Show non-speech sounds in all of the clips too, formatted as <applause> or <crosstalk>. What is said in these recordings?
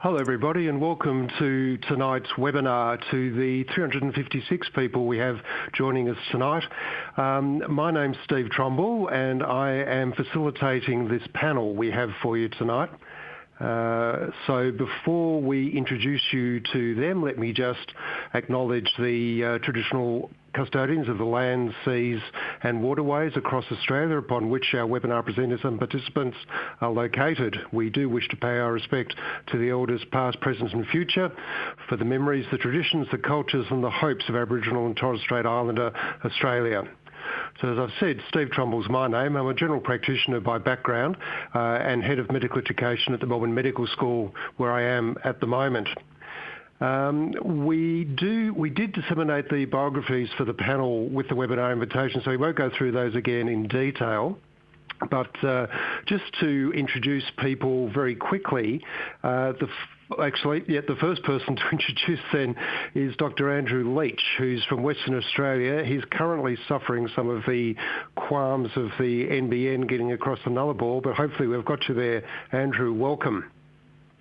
Hello, everybody, and welcome to tonight's webinar to the 356 people we have joining us tonight. Um, my name's Steve Trumble, and I am facilitating this panel we have for you tonight. Uh, so before we introduce you to them, let me just acknowledge the uh, traditional custodians of the lands, seas and waterways across Australia upon which our webinar presenters and participants are located. We do wish to pay our respect to the elders past, present and future for the memories, the traditions, the cultures and the hopes of Aboriginal and Torres Strait Islander Australia. So as I've said, Steve Trumble's my name. I'm a general practitioner by background uh, and head of medical education at the Melbourne Medical School where I am at the moment. Um, we do we did disseminate the biographies for the panel with the webinar invitation, so we won't go through those again in detail. But uh, just to introduce people very quickly, uh, actually, yeah, the first person <laughs> to introduce then is Dr. Andrew Leach, who's from Western Australia. He's currently suffering some of the qualms of the NBN getting across the Nullarbor, but hopefully we've got you there. Andrew, welcome.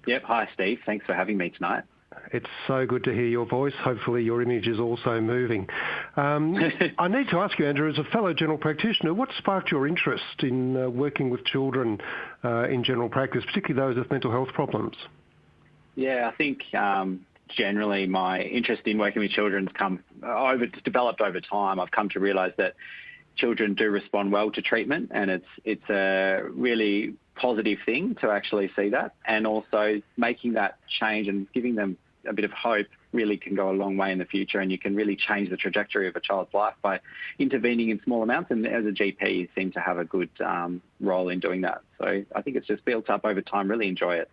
Yep. Hi, Steve. Thanks for having me tonight. It's so good to hear your voice. Hopefully, your image is also moving. Um, <laughs> I need to ask you, Andrew, as a fellow general practitioner, what sparked your interest in uh, working with children uh, in general practice, particularly those with mental health problems? Yeah, I think um, generally my interest in working with children has come over developed over time. I've come to realise that children do respond well to treatment, and it's it's a really positive thing to actually see that, and also making that change and giving them a bit of hope really can go a long way in the future, and you can really change the trajectory of a child's life by intervening in small amounts. And as a GP, you seem to have a good um, role in doing that. So I think it's just built up over time. Really enjoy it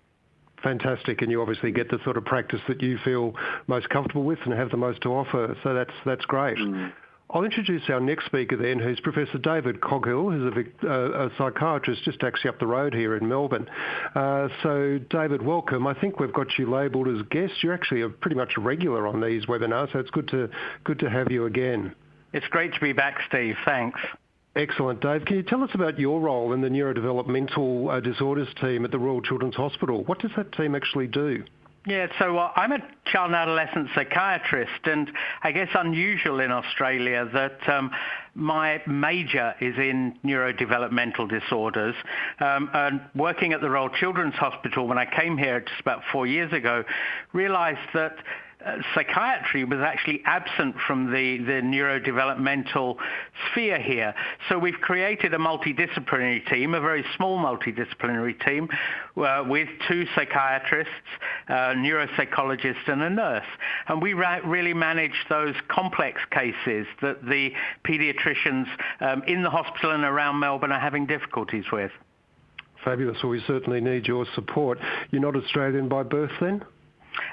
fantastic, and you obviously get the sort of practice that you feel most comfortable with and have the most to offer. So that's that's great. Mm. I'll introduce our next speaker then, who's Professor David Coghill, who's a, uh, a psychiatrist just actually up the road here in Melbourne. Uh, so, David, welcome. I think we've got you labelled as guest. You're actually a, pretty much a regular on these webinars, so it's good to good to have you again. It's great to be back, Steve. Thanks. Excellent, Dave. Can you tell us about your role in the neurodevelopmental uh, disorders team at the Royal Children's Hospital? What does that team actually do? Yeah, so uh, I'm a child and adolescent psychiatrist, and I guess unusual in Australia that um, my major is in neurodevelopmental disorders. Um, and working at the Royal Children's Hospital when I came here just about four years ago, realised that psychiatry was actually absent from the, the neurodevelopmental sphere here. So we've created a multidisciplinary team, a very small multidisciplinary team, uh, with two psychiatrists, a neuropsychologist, and a nurse. And we ra- really manage those complex cases that the paediatricians um, in the hospital and around Melbourne are having difficulties with. Fabulous. Well, we certainly need your support. You're not Australian by birth then?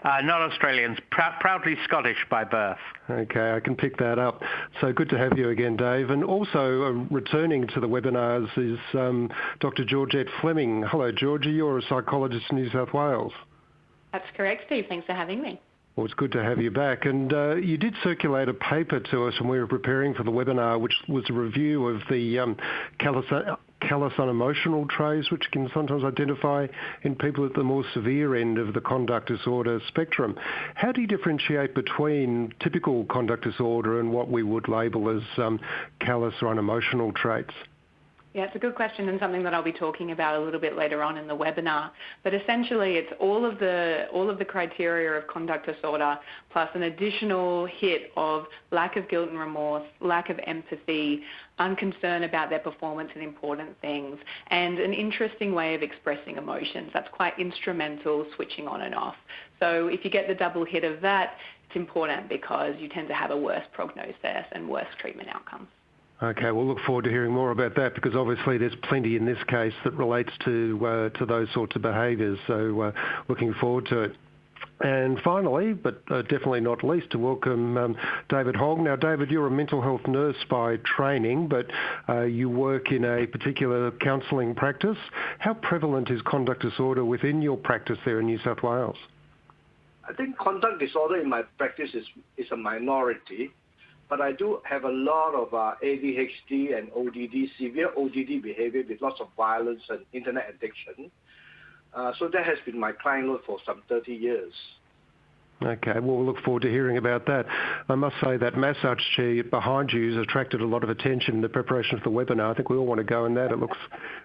Uh, not Australians, pr- proudly Scottish by birth. Okay, I can pick that up. So good to have you again, Dave. And also uh, returning to the webinars is um, Dr. Georgette Fleming. Hello, Georgie. You're a psychologist in New South Wales. That's correct, Steve. Thanks for having me. Well, it's good to have you back. And uh, you did circulate a paper to us when we were preparing for the webinar, which was a review of the um, callous unemotional traits, which can sometimes identify in people at the more severe end of the conduct disorder spectrum. How do you differentiate between typical conduct disorder and what we would label as um, callous or unemotional traits? Yeah, it's a good question and something that I'll be talking about a little bit later on in the webinar. But essentially, it's all of the all of the criteria of conduct disorder plus an additional hit of lack of guilt and remorse, lack of empathy, unconcern about their performance and important things, and an interesting way of expressing emotions. That's quite instrumental, switching on and off. So if you get the double hit of that, it's important because you tend to have a worse prognosis and worse treatment outcomes. Okay, we'll look forward to hearing more about that because obviously there's plenty in this case that relates to uh, those sorts of behaviours. So uh, looking forward to it. And finally, but uh, definitely not least, to welcome um, David Hogg. Now, David, you're a mental health nurse by training, but you work in a particular counselling practice. How prevalent is conduct disorder within your practice there in New South Wales? I think conduct disorder in my practice is a minority but I do have a lot of uh, ADHD and ODD, severe ODD behavior with lots of violence and internet addiction. Uh, so that has been my client load for some 30 years. Okay, well, we'll look forward to hearing about that. I must say that massage chair behind you has attracted a lot of attention in the preparation of the webinar. I think we all want to go in that. It looks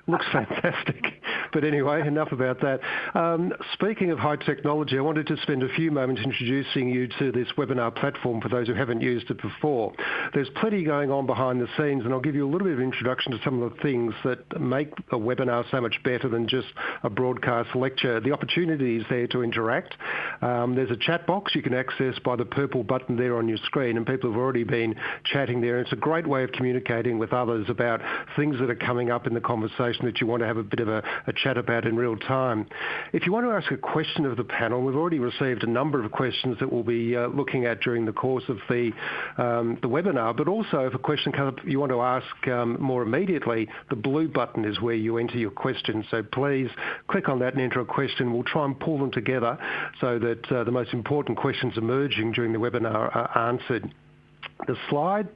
looks <laughs> fantastic. But anyway, enough about that. Um, speaking of high technology, I wanted to spend a few moments introducing you to this webinar platform for those who haven't used it before. There's plenty going on behind the scenes, and I'll give you a little bit of introduction to some of the things that make a webinar so much better than just a broadcast lecture. The opportunity is there to interact. Um, there's a chat box you can access by the purple button there on your screen, and people have already been chatting there. It's a great way of communicating with others about things that are coming up in the conversation that you want to have a bit of a, a chat about in real time. If you want to ask a question of the panel, we've already received a number of questions that we'll be uh, looking at during the course of the, um, the webinar, but also if a question comes up you want to ask um, more immediately, the blue button is where you enter your question. So please click on that and enter a question. We'll try and pull them together so that uh, the most important important questions emerging during the webinar are answered. The slide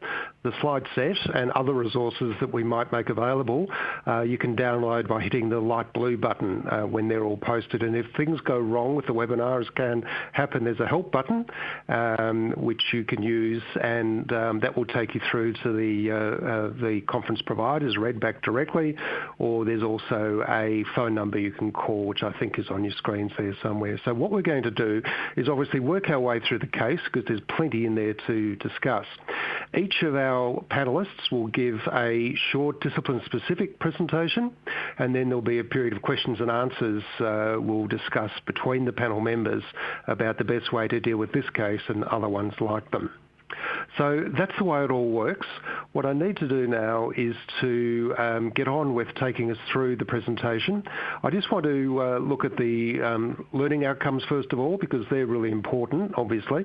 the slide set and other resources that we might make available, uh, you can download by hitting the light blue button uh, when they're all posted. And if things go wrong with the webinar, as can happen, there's a help button um, which you can use, and um, that will take you through to the uh, uh the conference providers, Redback directly, or there's also a phone number you can call, which I think is on your screens there somewhere. So what we're going to do is obviously work our way through the case because there's plenty in there to discuss. Each of our panelists will give a short discipline-specific presentation, and then there'll be a period of questions and answers uh, we'll discuss between the panel members about the best way to deal with this case and other ones like them. So that's the way it all works. What I need to do now is to um, get on with taking us through the presentation. I just want to uh, look at the um, learning outcomes first of all because they're really important, obviously.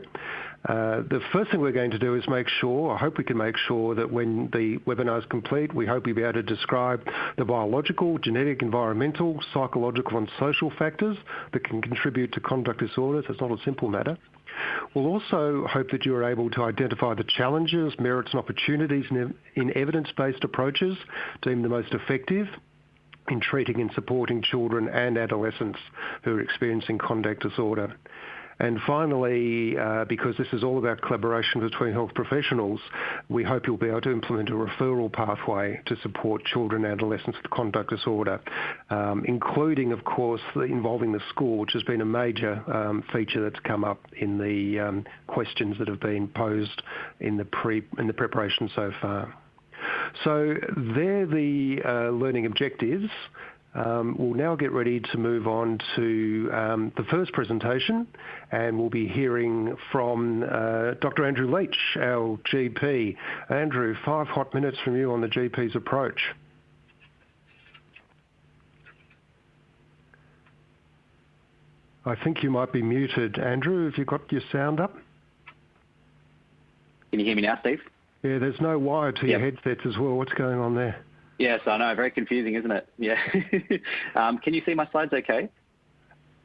Uh, the first thing we're going to do is make sure, I hope we can make sure that when the webinar is complete, we hope we'll be able to describe the biological, genetic, environmental, psychological and social factors that can contribute to conduct disorders. It's not a simple matter. We'll also hope that you are able to identify the challenges, merits and opportunities in evidence-based approaches deemed the most effective in treating and supporting children and adolescents who are experiencing conduct disorder. And finally, uh, because this is all about collaboration between health professionals, we hope you'll be able to implement a referral pathway to support children and adolescents with conduct disorder, um, including, of course, involving the school, which has been a major um, feature that's come up in the um, questions that have been posed in the, pre- in the preparation so far. So they're the uh, learning objectives. Um, we'll now get ready to move on to um, the first presentation, and we'll be hearing from uh, Dr. Andrew Leach, our GP. Andrew, five hot minutes from you on the GP's approach. I think you might be muted. Andrew, have you got your sound up? Can you hear me now, Steve? Yeah, there's no wire to your headsets as well. What's going on there? Yes, I know. Very confusing, isn't it? <laughs> Yeah. um, can you see my slides okay?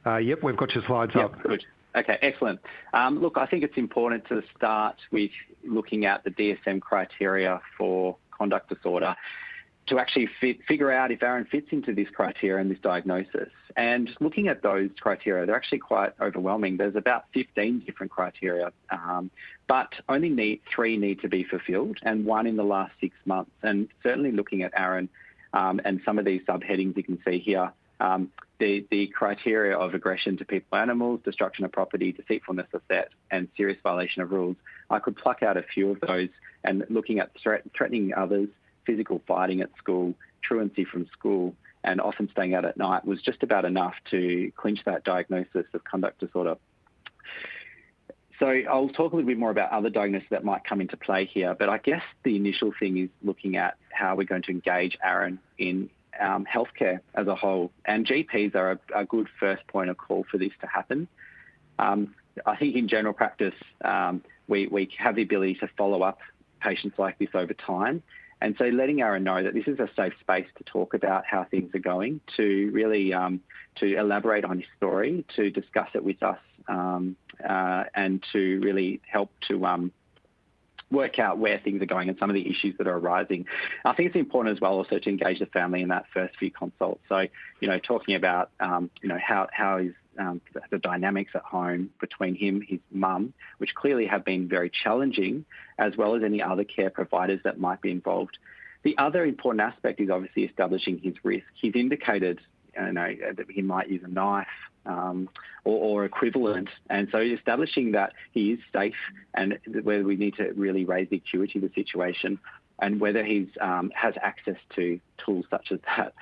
Uh, yep, we've got your slides yep, up. Good. Okay, excellent. Um, look, I think it's important to start with looking at the DSM criteria for conduct disorder to actually figure out if Aaron fits into this criteria and this diagnosis. And looking at those criteria, they're actually quite overwhelming. There's about 15 different criteria, um, but only need, three need to be fulfilled, and one in the last six months. And certainly looking at Aaron um, and some of these subheadings you can see here, um, the, the criteria of aggression to people animals, destruction of property, deceitfulness of set, and serious violation of rules, I could pluck out a few of those and looking at threat, threatening others, physical fighting at school, truancy from school, and often staying out at night was just about enough to clinch that diagnosis of conduct disorder. So I'll talk a little bit more about other diagnoses that might come into play here, but I guess the initial thing is looking at how we're going to engage Aaron in um, healthcare as a whole. And GPs are a, a, good first point of call for this to happen. Um, I think in general practice, um, we, we have the ability to follow up patients like this over time and so letting Aaron know that this is a safe space to talk about how things are going, to really um, to elaborate on his story, to discuss it with us, um, uh, and to really help to um, work out where things are going and some of the issues that are arising. I think it's important as well also to engage the family in that first few consults. So, you know, talking about, um, you know, how, how is um, the, dynamics at home between him, his mum, which clearly have been very challenging, as well as any other care providers that might be involved. The other important aspect is obviously establishing his risk. He's indicated you know, that he might use a knife um, or, or, equivalent. And so establishing that he is safe and whether we need to really raise the acuity of the situation and whether he um, has access to tools such as that.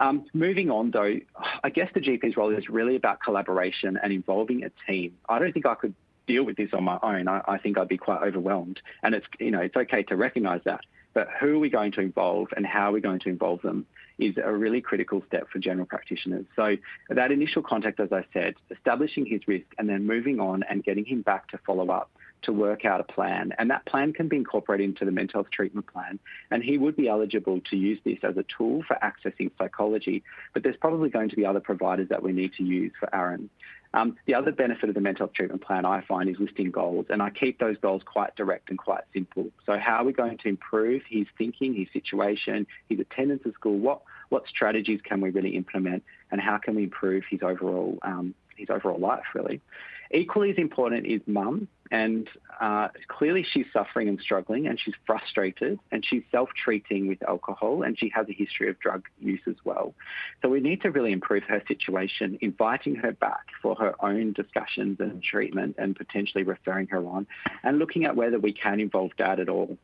Um, moving on, though, I guess the GP's role is really about collaboration and involving a team. I don't think I could deal with this on my own. I, I think I'd be quite overwhelmed. And it's, you know, it's okay to recognise that. But who are we going to involve and how are we going to involve them is a really critical step for general practitioners. So that initial contact, as I said, establishing his risk and then moving on and getting him back to follow up to work out a plan. And that plan can be incorporated into the mental health treatment plan. And he would be eligible to use this as a tool for accessing psychology. But there's probably going to be other providers that we need to use for Aaron. Um, the other benefit of the mental health treatment plan I find is listing goals, and I keep those goals quite direct and quite simple. So, how are we going to improve his thinking, his situation, his attendance at school? What what strategies can we really implement, and how can we improve his overall um, his overall life? Really, equally as important is mum and uh, clearly, she's suffering and struggling, and she's frustrated, and she's self treating with alcohol, and she has a history of drug use as well. So, we need to really improve her situation, inviting her back for her own discussions and treatment, and potentially referring her on, and looking at whether we can involve dad at all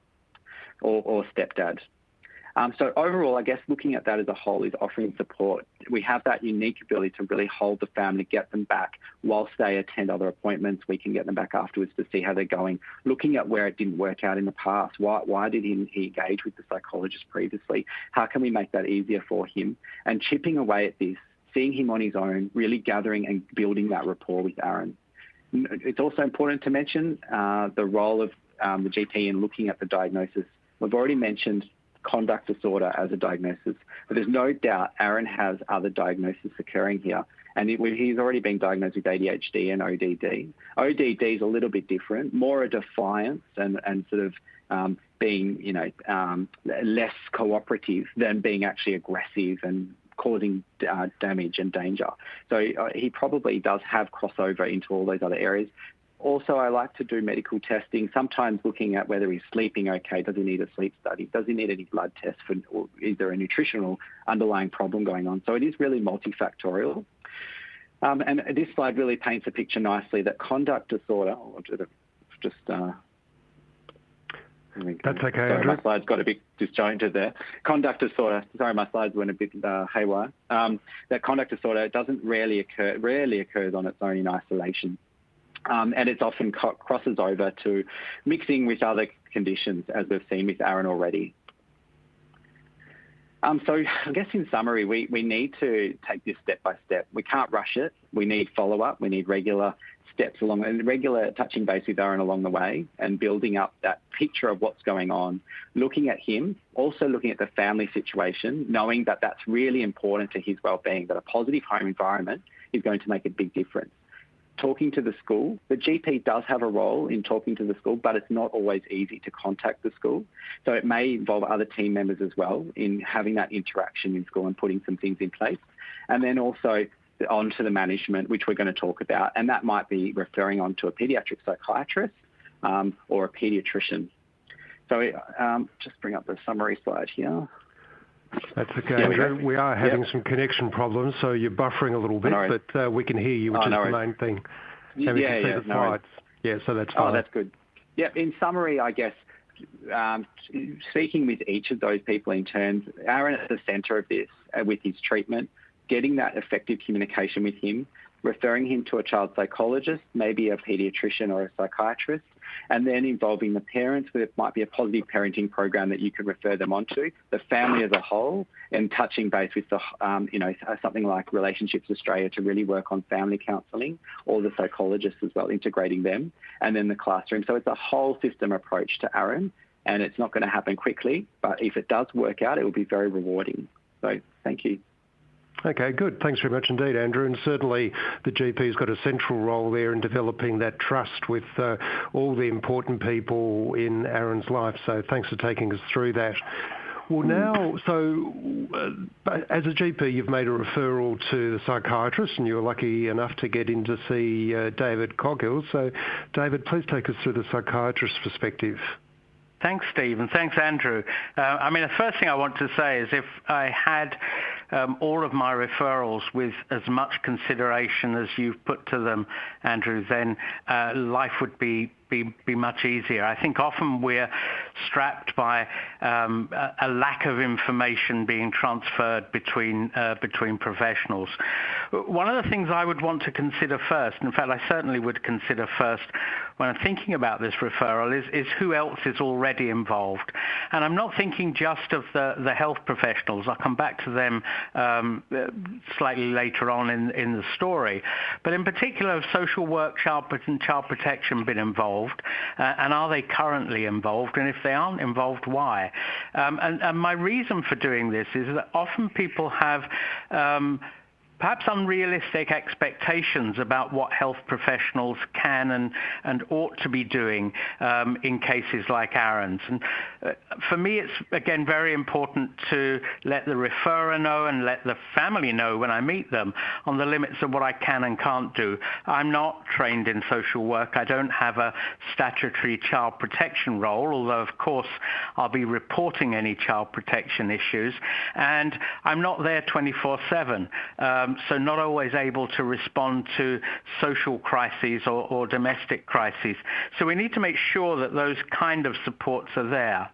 or, or stepdad. Um, so overall, I guess looking at that as a whole is offering support. We have that unique ability to really hold the family, get them back whilst they attend other appointments. We can get them back afterwards to see how they're going. Looking at where it didn't work out in the past. Why, why did he, he engage with the psychologist previously? How can we make that easier for him? And chipping away at this, seeing him on his own, really gathering and building that rapport with Aaron. It's also important to mention uh, the role of um, the GP in looking at the diagnosis. We've already mentioned conduct disorder as a diagnosis. But there's no doubt Aaron has other diagnoses occurring here. And it, he's already been diagnosed with ADHD and ODD. ODD is a little bit different, more a defiance and, and sort of um, being, you know, um, less cooperative than being actually aggressive and causing uh, damage and danger. So uh, he probably does have crossover into all those other areas. Also, I like to do medical testing, sometimes looking at whether he's sleeping okay. Does he need a sleep study? Does he need any blood tests? For, or is there a nutritional underlying problem going on? So it is really multifactorial. Um, and this slide really paints a picture nicely that conduct disorder, just uh, that's okay. Sorry, Andrew. my slides got a bit disjointed there. Conduct disorder. Sorry, my slides went a bit uh, haywire. Um, that conduct disorder doesn't rarely occur. Rarely occurs on its own in isolation. Um, and it often crosses over to mixing with other conditions, as we've seen with Aaron already. Um, so I guess in summary, we, we need to take this step by step. We can't rush it. We need follow up. We need regular steps along and regular touching base with Aaron along the way and building up that picture of what's going on, looking at him, also looking at the family situation, knowing that that's really important to his well-being, that a positive home environment is going to make a big difference talking to the school. The GP does have a role in talking to the school, but it's not always easy to contact the school. So it may involve other team members as well in having that interaction in school and putting some things in place. And then also on to the management, which we're going to talk about. And that might be referring on to a paediatric psychiatrist um, or a paediatrician. So um, just bring up the summary slide here. That's okay. Yeah, we, we, are having some connection problems, so you're buffering a little bit, no but uh, we can hear you, which oh, is the main thing. Yeah, we can see yeah, the slides. Yeah, so that's oh, fine. Oh, that's good. Yeah, in summary, I guess, um, speaking with each of those people in turn, Aaron at the centre of this uh, with his treatment, getting that effective communication with him, referring him to a child psychologist, maybe a paediatrician or a psychiatrist, and then involving the parents, where it might be a positive parenting program that you can refer them onto, the family as a whole, and touching base with the, um, you know, something like Relationships Australia to really work on family counselling, or the psychologists as well, integrating them, and then the classroom. So it's a whole system approach to Aaron, and it's not going to happen quickly, but if it does work out, it will be very rewarding. So thank you. Okay, good. Thanks very much indeed, Andrew. And certainly the GP's got a central role there in developing that trust with uh, all the important people in Aaron's life. So thanks for taking us through that. Well, now, so uh, as a GP, you've made a referral to the psychiatrist, and you were lucky enough to get in to see uh, David Coghill. So, David, please take us through the psychiatrist's perspective. Thanks, Steve, and thanks, Andrew. Uh, I mean, the first thing I want to say is if I had all of my referrals with as much consideration as you've put to them, Andrew, then uh, life would be be, be much easier. I think often we're strapped by um, a, lack of information being transferred between uh, between professionals. One of the things I would want to consider first, in fact, I certainly would consider first when I'm thinking about this referral, is, is who else is already involved. And I'm not thinking just of the, the health professionals. I'll come back to them um, slightly later on in, in the story. But in particular, have social work, child, and child protection been involved? Involved, uh, and are they currently involved? And if they aren't involved, why? Um, and, and, my reason for doing this is that often people have um, perhaps unrealistic expectations about what health professionals can and, and ought to be doing um, in cases like Aaron's. And uh, for me, it's again very important to let the referrer know and let the family know when I meet them on the limits of what I can and can't do. I'm not trained in social work. I don't have a statutory child protection role, although of course I'll be reporting any child protection issues. And I'm not there 24/7 um, so not always able to respond to social crises or, or domestic crises. So we need to make sure that those kind of supports are there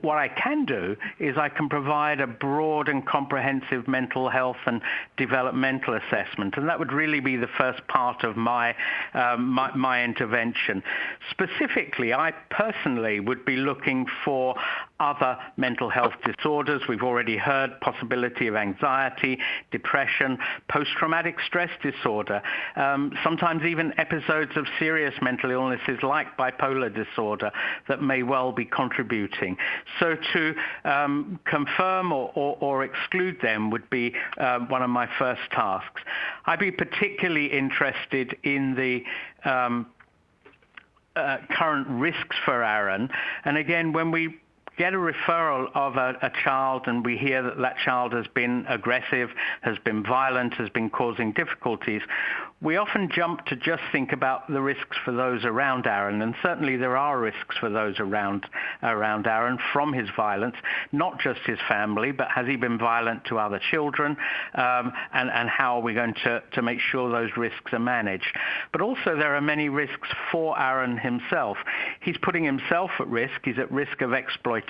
what I can do is I can provide a broad and comprehensive mental health and developmental assessment, and that would really be the first part of my, um, my, my intervention. Specifically, I personally would be looking for other mental health disorders. We've already heard possibility of anxiety, depression, post-traumatic stress disorder, um, sometimes even episodes of serious mental illnesses like bipolar disorder that may well be contributing. So to um, confirm or, or, or, exclude them would be um, one of my first tasks. I'd be particularly interested in the um, uh, current risks for Aaron. And again, when we get a referral of a, a, child and we hear that that child has been aggressive, has been violent, has been causing difficulties, we often jump to just think about the risks for those around Aaron, and certainly there are risks for those around around Aaron from his violence, not just his family, but has he been violent to other children, um, and and how are we going to to make sure those risks are managed? But also there are many risks for Aaron himself. He's putting himself at risk. He's at risk of exploitation,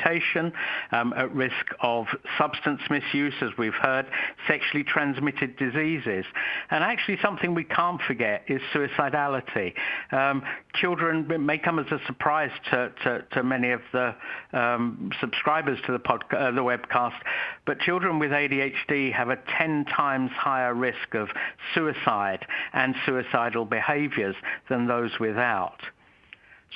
um, at risk of substance misuse, as we've heard, sexually transmitted diseases, and actually something we can't forget is suicidality. Um, children may come as a surprise to, to, to many of the um, subscribers to the, podcast, uh, the webcast, but children with ADHD have a 10 times higher risk of suicide and suicidal behaviors than those without.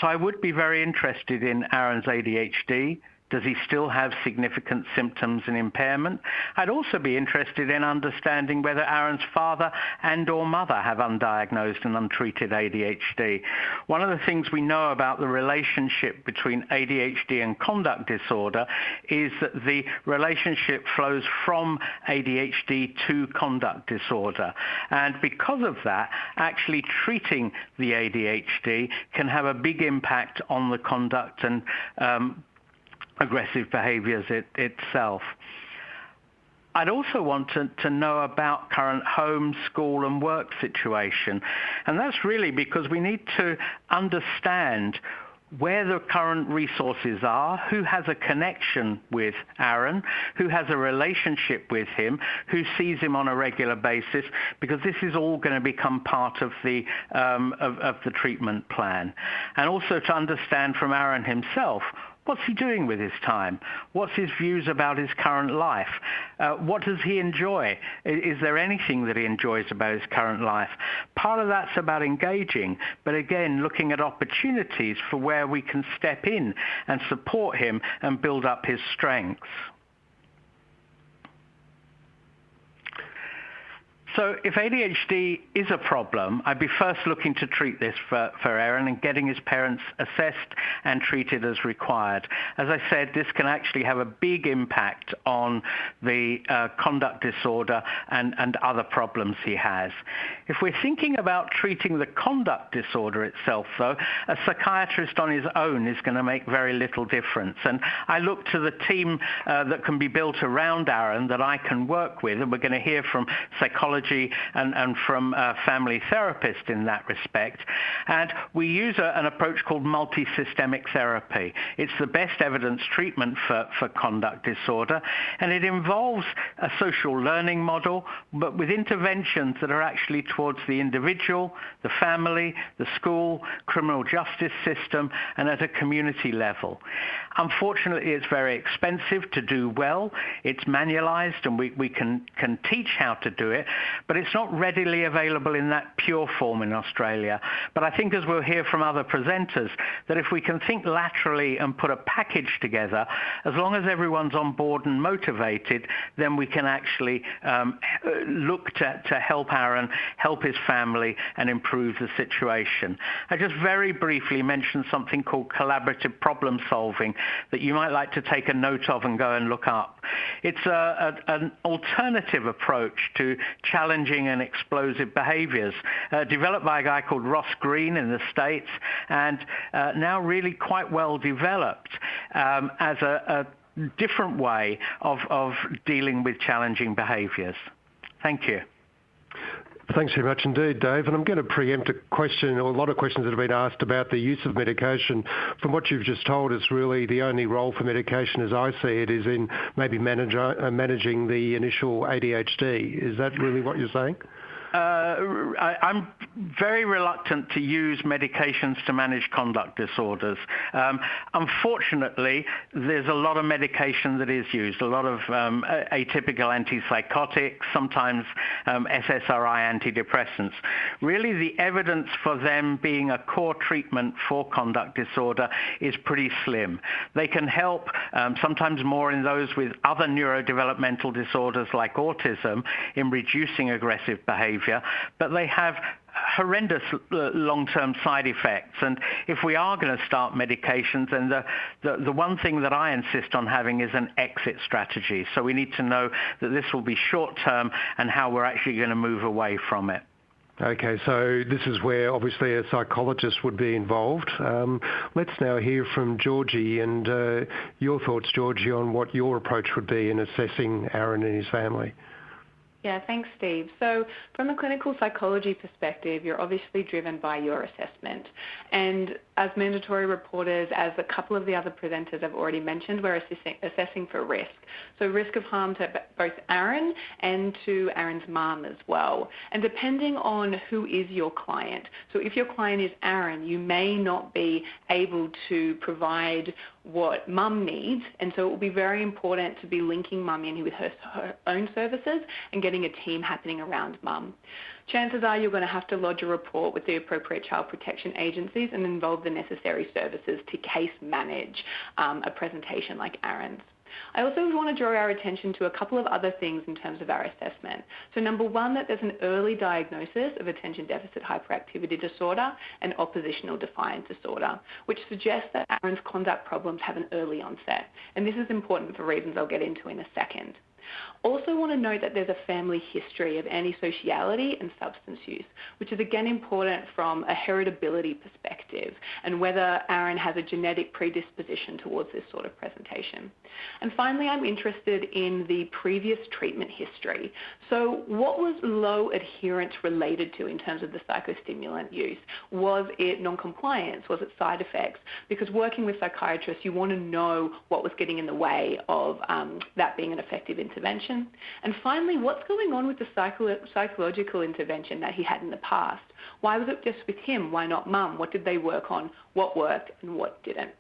So I would be very interested in Aaron's ADHD does he still have significant symptoms and impairment? I'd also be interested in understanding whether Aaron's father and or mother have undiagnosed and untreated ADHD. One of the things we know about the relationship between ADHD and conduct disorder is that the relationship flows from ADHD to conduct disorder. And because of that, actually treating the ADHD can have a big impact on the conduct and um, aggressive behaviors it, itself. I'd also want to, to know about current home, school and work situation. And that's really because we need to understand where the current resources are, who has a connection with Aaron, who has a relationship with him, who sees him on a regular basis, because this is all going to become part of the um, of, of the treatment plan, and also to understand from Aaron himself What's he doing with his time? What's his views about his current life? Uh, what does he enjoy? Is, is there anything that he enjoys about his current life? Part of that's about engaging, but again, looking at opportunities for where we can step in and support him and build up his strengths. So if ADHD is a problem, I'd be first looking to treat this for, for Aaron and getting his parents assessed and treated as required. As I said, this can actually have a big impact on the uh, conduct disorder and, and other problems he has. If we're thinking about treating the conduct disorder itself, though, a psychiatrist on his own is going to make very little difference. And I look to the team uh, that can be built around Aaron that I can work with, and we're going to hear from psychology and, and from uh, family therapists in that respect. And we use a, an approach called multisystemic therapy. It's the best evidence treatment for, for conduct disorder, and it involves a social learning model, but with interventions that are actually towards the individual, the family, the school, criminal justice system, and at a community level. Unfortunately, it's very expensive to do well. It's manualized, and we, we can, can teach how to do it, but it's not readily available in that pure form in Australia. But I think, as we'll hear from other presenters, that if we can think laterally and put a package together, as long as everyone's on board and motivated, then we can actually um, look to, to help Aaron, help his family, and improve the situation. I just very briefly mentioned something called collaborative problem solving that you might like to take a note of and go and look up. It's a, a, an alternative approach to challenging and explosive behaviors, uh, developed by a guy called Ross Greene in the States, and uh, now really quite well developed um, as a, a different way of, of dealing with challenging behaviors. Thank you. Thanks very much indeed, Dave. And I'm going to preempt a question or a lot of questions that have been asked about the use of medication. From what you've just told us, really the only role for medication, as I see it, is in maybe uh, managing the initial ADHD. Is that really what you're saying? Uh, I, am very reluctant to use medications to manage conduct disorders. Um, unfortunately, there's a lot of medication that is used, a lot of um, atypical antipsychotics, sometimes um, SSRI antidepressants. Really, the evidence for them being a core treatment for conduct disorder is pretty slim. They can help sometimes more in those with other neurodevelopmental disorders like autism in reducing aggressive behavior behavior, but they have horrendous uh, long-term side effects. And if we are going to start medications, then the, the, the, one thing that I insist on having is an exit strategy. So we need to know that this will be short-term and how we're actually going to move away from it. Okay, so this is where obviously a psychologist would be involved. Um, let's now hear from Georgie and uh, your thoughts, Georgie, on what your approach would be in assessing Aaron and his family. Yeah, thanks, Steve. So from a clinical psychology perspective, you're obviously driven by your assessment. And as mandatory reporters, as a couple of the other presenters have already mentioned, we're assessing, assessing for risk. So risk of harm to both Aaron and to Aaron's mum as well. And depending on who is your client, so if your client is Aaron, you may not be able to provide what mum needs, and so it will be very important to be linking mum in with her, her own services and getting a team happening around mum. Chances are you're going to have to lodge a report with the appropriate child protection agencies and involve the necessary services to case manage um, a presentation like Aaron's. I also want to draw our attention to a couple of other things in terms of our assessment. So number one, that there's an early diagnosis of attention deficit hyperactivity disorder and oppositional defiant disorder, which suggests that Aaron's conduct problems have an early onset. And this is important for reasons I'll get into in a second. Also want to note that there's a family history of antisociality and substance use, which is again important from a heritability perspective and whether Aaron has a genetic predisposition towards this sort of presentation. And finally, I'm interested in the previous treatment history. So what was low adherence related to in terms of the psychostimulant use? Was it noncompliance? Was it side effects? Because working with psychiatrists, you want to know what was getting in the way of um, that being an effective intervention intervention? And finally, what's going on with the psycho- psychological intervention that he had in the past? Why was it just with him? Why not mum? What did they work on? What worked and what didn't?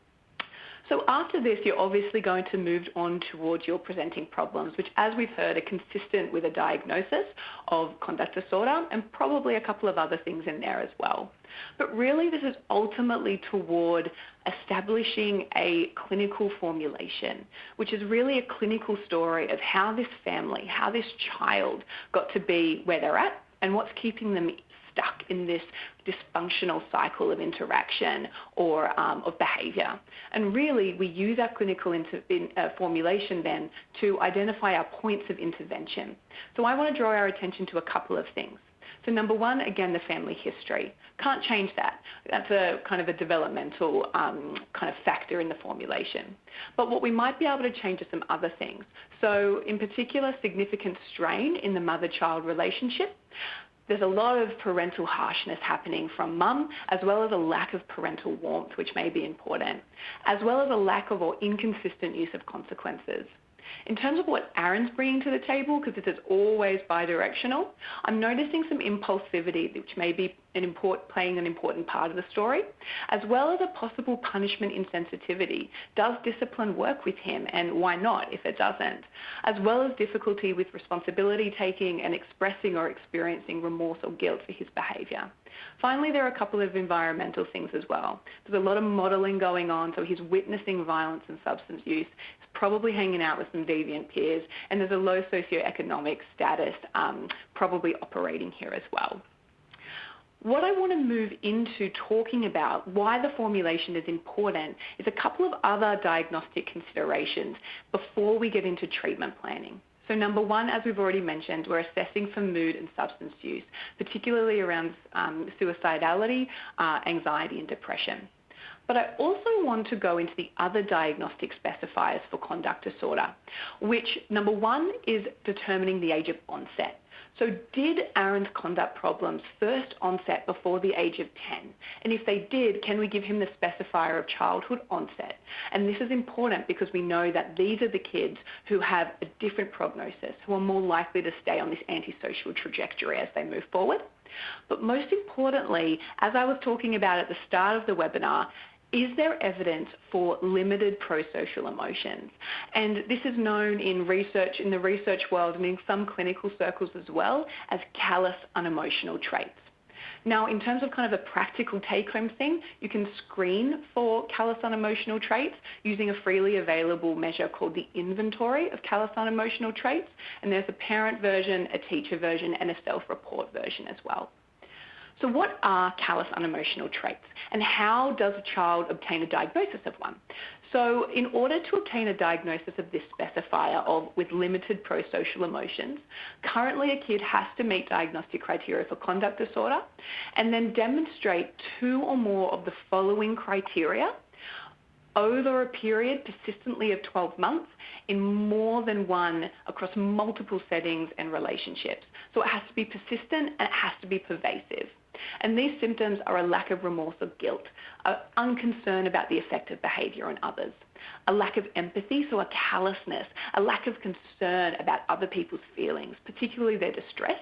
So after this, you're obviously going to move on towards your presenting problems, which, as we've heard, are consistent with a diagnosis of conduct disorder and probably a couple of other things in there as well. But really, this is ultimately toward establishing a clinical formulation, which is really a clinical story of how this family, how this child got to be where they're at and what's keeping them stuck in this dysfunctional cycle of interaction or um, of behaviour. And really, we use our clinical in, uh, formulation then to identify our points of intervention. So I want to draw our attention to a couple of things. So number one, again, the family history. Can't change that. That's a kind of a developmental um, kind of factor in the formulation. But what we might be able to change are some other things. So in particular, significant strain in the mother-child relationship there's a lot of parental harshness happening from mum, as well as a lack of parental warmth, which may be important, as well as a lack of or inconsistent use of consequences. In terms of what Aaron's bringing to the table, because this is always bidirectional, I'm noticing some impulsivity, which may be an import, playing an important part of the story, as well as a possible punishment insensitivity. Does discipline work with him, and why not if it doesn't? As well as difficulty with responsibility taking and expressing or experiencing remorse or guilt for his behaviour. Finally, there are a couple of environmental things as well. There's a lot of modelling going on, so he's witnessing violence and substance use. Probably hanging out with some deviant peers, and there's a low socioeconomic status um, probably operating here as well. What I want to move into talking about why the formulation is important is a couple of other diagnostic considerations before we get into treatment planning. So number one, as we've already mentioned, we're assessing for mood and substance use, particularly around um, suicidality, uh, anxiety and depression. But I also want to go into the other diagnostic specifiers for conduct disorder, which number one is determining the age of onset. So did Aaron's conduct problems first onset before the age of 10? And if they did, can we give him the specifier of childhood onset? And this is important because we know that these are the kids who have a different prognosis, who are more likely to stay on this antisocial trajectory as they move forward. But most importantly, as I was talking about at the start of the webinar, is there evidence for limited prosocial emotions? And this is known in research, in the research world and in some clinical circles as well as callous unemotional traits. Now, in terms of kind of a practical take-home thing, you can screen for callous unemotional traits using a freely available measure called the Inventory of Callous Unemotional Traits, and there's a parent version, a teacher version, and a self-report version as well. So what are callous unemotional traits and how does a child obtain a diagnosis of one? So in order to obtain a diagnosis of this specifier of with limited prosocial emotions, currently a kid has to meet diagnostic criteria for conduct disorder and then demonstrate two or more of the following criteria over a period persistently of 12 months in more than one across multiple settings and relationships. So it has to be persistent and it has to be pervasive. And these symptoms are a lack of remorse or guilt, an unconcern about the effect of behaviour on others, a lack of empathy, so a callousness, a lack of concern about other people's feelings, particularly their distress,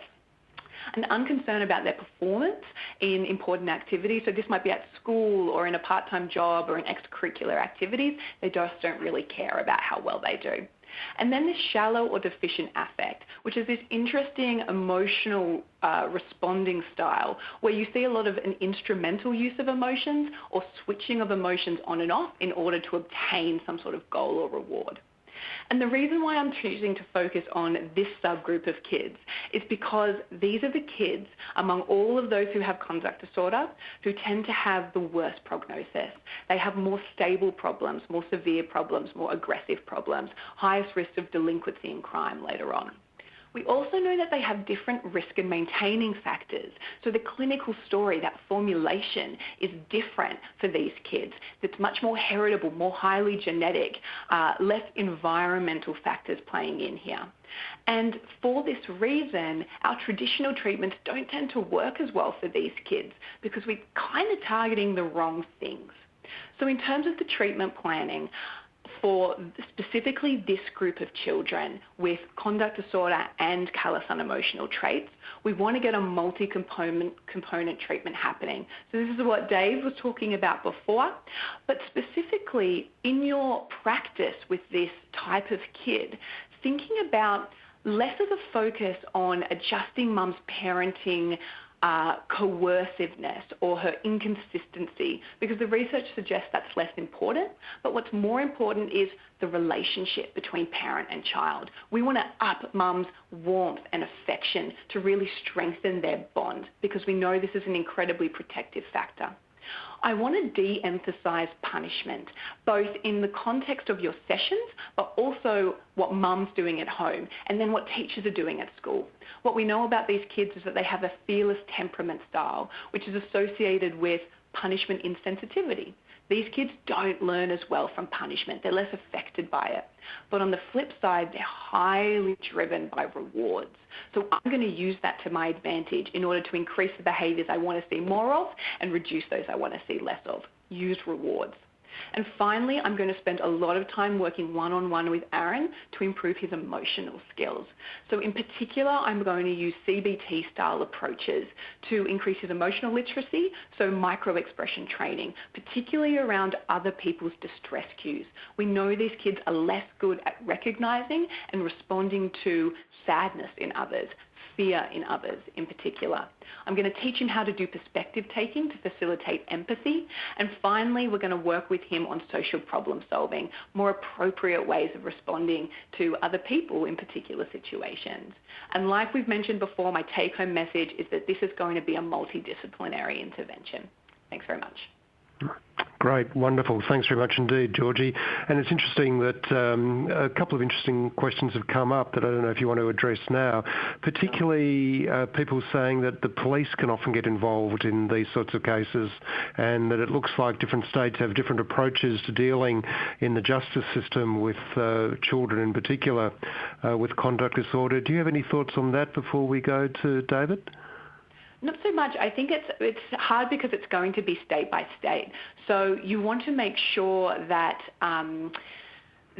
an unconcern about their performance in important activities. So this might be at school or in a part-time job or in extracurricular activities. They just don't really care about how well they do. And then this shallow or deficient affect, which is this interesting emotional uh, responding style where you see a lot of an instrumental use of emotions or switching of emotions on and off in order to obtain some sort of goal or reward. And the reason why I'm choosing to focus on this subgroup of kids is because these are the kids among all of those who have conduct disorder who tend to have the worst prognosis. They have more stable problems, more severe problems, more aggressive problems, highest risk of delinquency and crime later on. We also know that they have different risk and maintaining factors. So the clinical story, that formulation, is different for these kids. It's much more heritable, more highly genetic, uh, less environmental factors playing in here. And for this reason, our traditional treatments don't tend to work as well for these kids because we're kind of targeting the wrong things. So in terms of the treatment planning, for specifically this group of children with conduct disorder and callous unemotional traits, we want to get a multi-component component treatment happening. So this is what Dave was talking about before, but specifically in your practice with this type of kid, thinking about less of a focus on adjusting mum's parenting uh, coerciveness or her inconsistency because the research suggests that's less important. But what's more important is the relationship between parent and child. We want to up mum's warmth and affection to really strengthen their bond because we know this is an incredibly protective factor. I want to de-emphasize punishment, both in the context of your sessions, but also what mum's doing at home, and then what teachers are doing at school. What we know about these kids is that they have a fearless temperament style, which is associated with punishment insensitivity. These kids don't learn as well from punishment. They're less affected by it. But on the flip side, they're highly driven by rewards. So I'm going to use that to my advantage in order to increase the behaviors I want to see more of and reduce those I want to see less of. Use rewards. And finally, I'm going to spend a lot of time working one-on-one with Aaron to improve his emotional skills. So in particular, I'm going to use CBT style approaches to increase his emotional literacy, so micro-expression training, particularly around other people's distress cues. We know these kids are less good at recognizing and responding to sadness in others fear in others in particular. I'm going to teach him how to do perspective taking to facilitate empathy. And finally, we're going to work with him on social problem solving, more appropriate ways of responding to other people in particular situations. And like we've mentioned before, my take home message is that this is going to be a multidisciplinary intervention. Thanks very much. Great. Wonderful. Thanks very much indeed, Georgie. And it's interesting that um, a couple of interesting questions have come up that I don't know if you want to address now, particularly uh, people saying that the police can often get involved in these sorts of cases and that it looks like different states have different approaches to dealing in the justice system with uh, children in particular uh, with conduct disorder. Do you have any thoughts on that before we go to David? Not so much. I think it's it's hard because it's going to be state by state. So you want to make sure that. Um,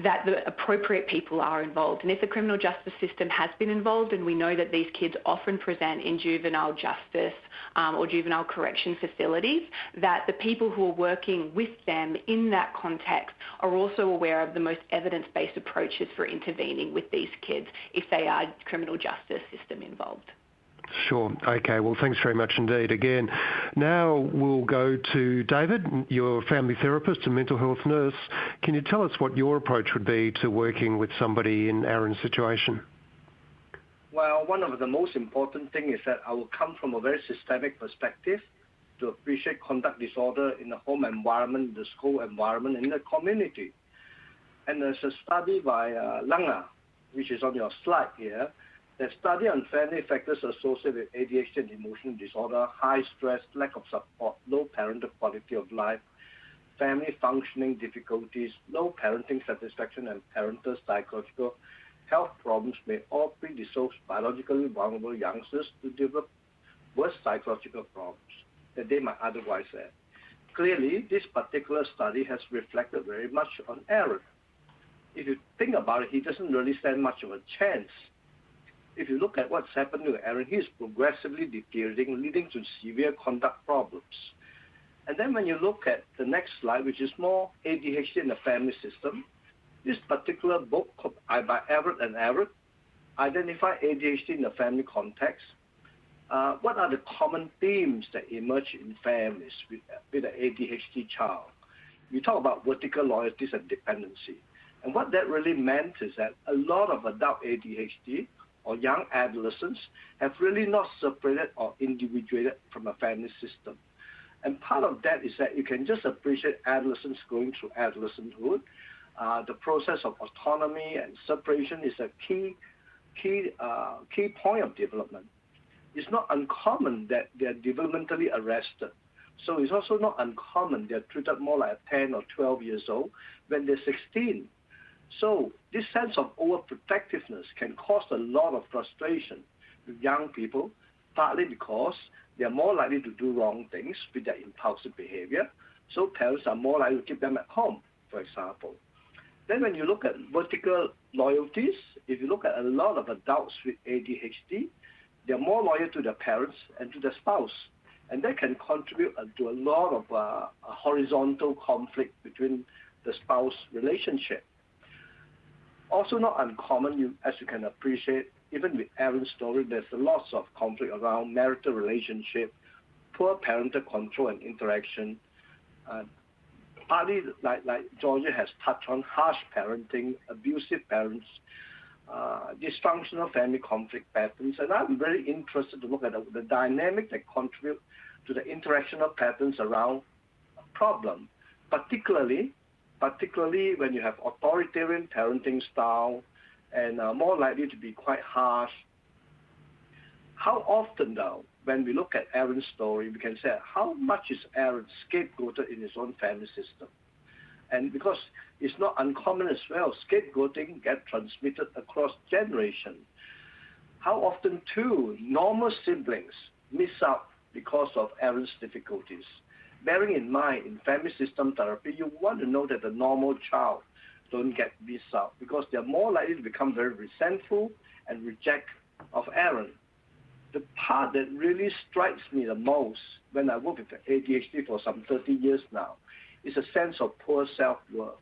that the appropriate people are involved. And if the criminal justice system has been involved, and we know that these kids often present in juvenile justice um, or juvenile correction facilities, that the people who are working with them in that context are also aware of the most evidence-based approaches for intervening with these kids if they are criminal justice system involved. Sure. Okay. Well, thanks very much indeed. Again, now we'll go to David, your family therapist and mental health nurse. Can you tell us what your approach would be to working with somebody in Aaron's situation? Well, one of the most important things is that I will come from a very systemic perspective to appreciate conduct disorder in the home environment, the school environment, in the community. And there's a study by uh, Langer, which is on your slide here, the study on family factors associated with ADHD and emotional disorder, high stress, lack of support, low parental quality of life, family functioning difficulties, low parenting satisfaction, and parental psychological health problems may all predispose biologically vulnerable youngsters to develop worse psychological problems that they might otherwise have. Clearly, this particular study has reflected very much on Aaron. If you think about it, he doesn't really stand much of a chance if you look at what's happened to Aaron, he's progressively deteriorating, leading to severe conduct problems. And then when you look at the next slide, which is more ADHD in the family system, this particular book by Everett and Everett identify ADHD in the family context. Uh, what are the common themes that emerge in families with, with an ADHD child? We talk about vertical loyalties and dependency. And what that really meant is that a lot of adult ADHD or young adolescents have really not separated or individuated from a family system. And part of that is that you can just appreciate adolescents going through adolescenthood. Uh, the process of autonomy and separation is a key, key, uh, key point of development. It's not uncommon that they're developmentally arrested. So it's also not uncommon they're treated more like 10 or 12 years old when they're 16 so this sense of overprotectiveness can cause a lot of frustration with young people, partly because they are more likely to do wrong things with their impulsive behavior. So parents are more likely to keep them at home, for example. Then when you look at vertical loyalties, if you look at a lot of adults with ADHD, they're more loyal to their parents and to their spouse. And that can contribute to a lot of uh, horizontal conflict between the spouse relationship. Also not uncommon, you, as you can appreciate, even with Aaron's story, there's lots of conflict around marital relationship, poor parental control and interaction, uh, partly like, like Georgia has touched on, harsh parenting, abusive parents, uh, dysfunctional family conflict patterns. And I'm very interested to look at the, the dynamic that contribute to the interactional patterns around a problem, particularly particularly when you have authoritarian parenting style and are more likely to be quite harsh. How often, though, when we look at Aaron's story, we can say how much is Aaron scapegoated in his own family system? And because it's not uncommon as well, scapegoating get transmitted across generations. How often, too, normal siblings miss out because of Aaron's difficulties? Bearing in mind in family system therapy, you want to know that the normal child don't get this out because they're more likely to become very resentful and reject of Aaron. The part that really strikes me the most when I work with ADHD for some 30 years now is a sense of poor self-worth.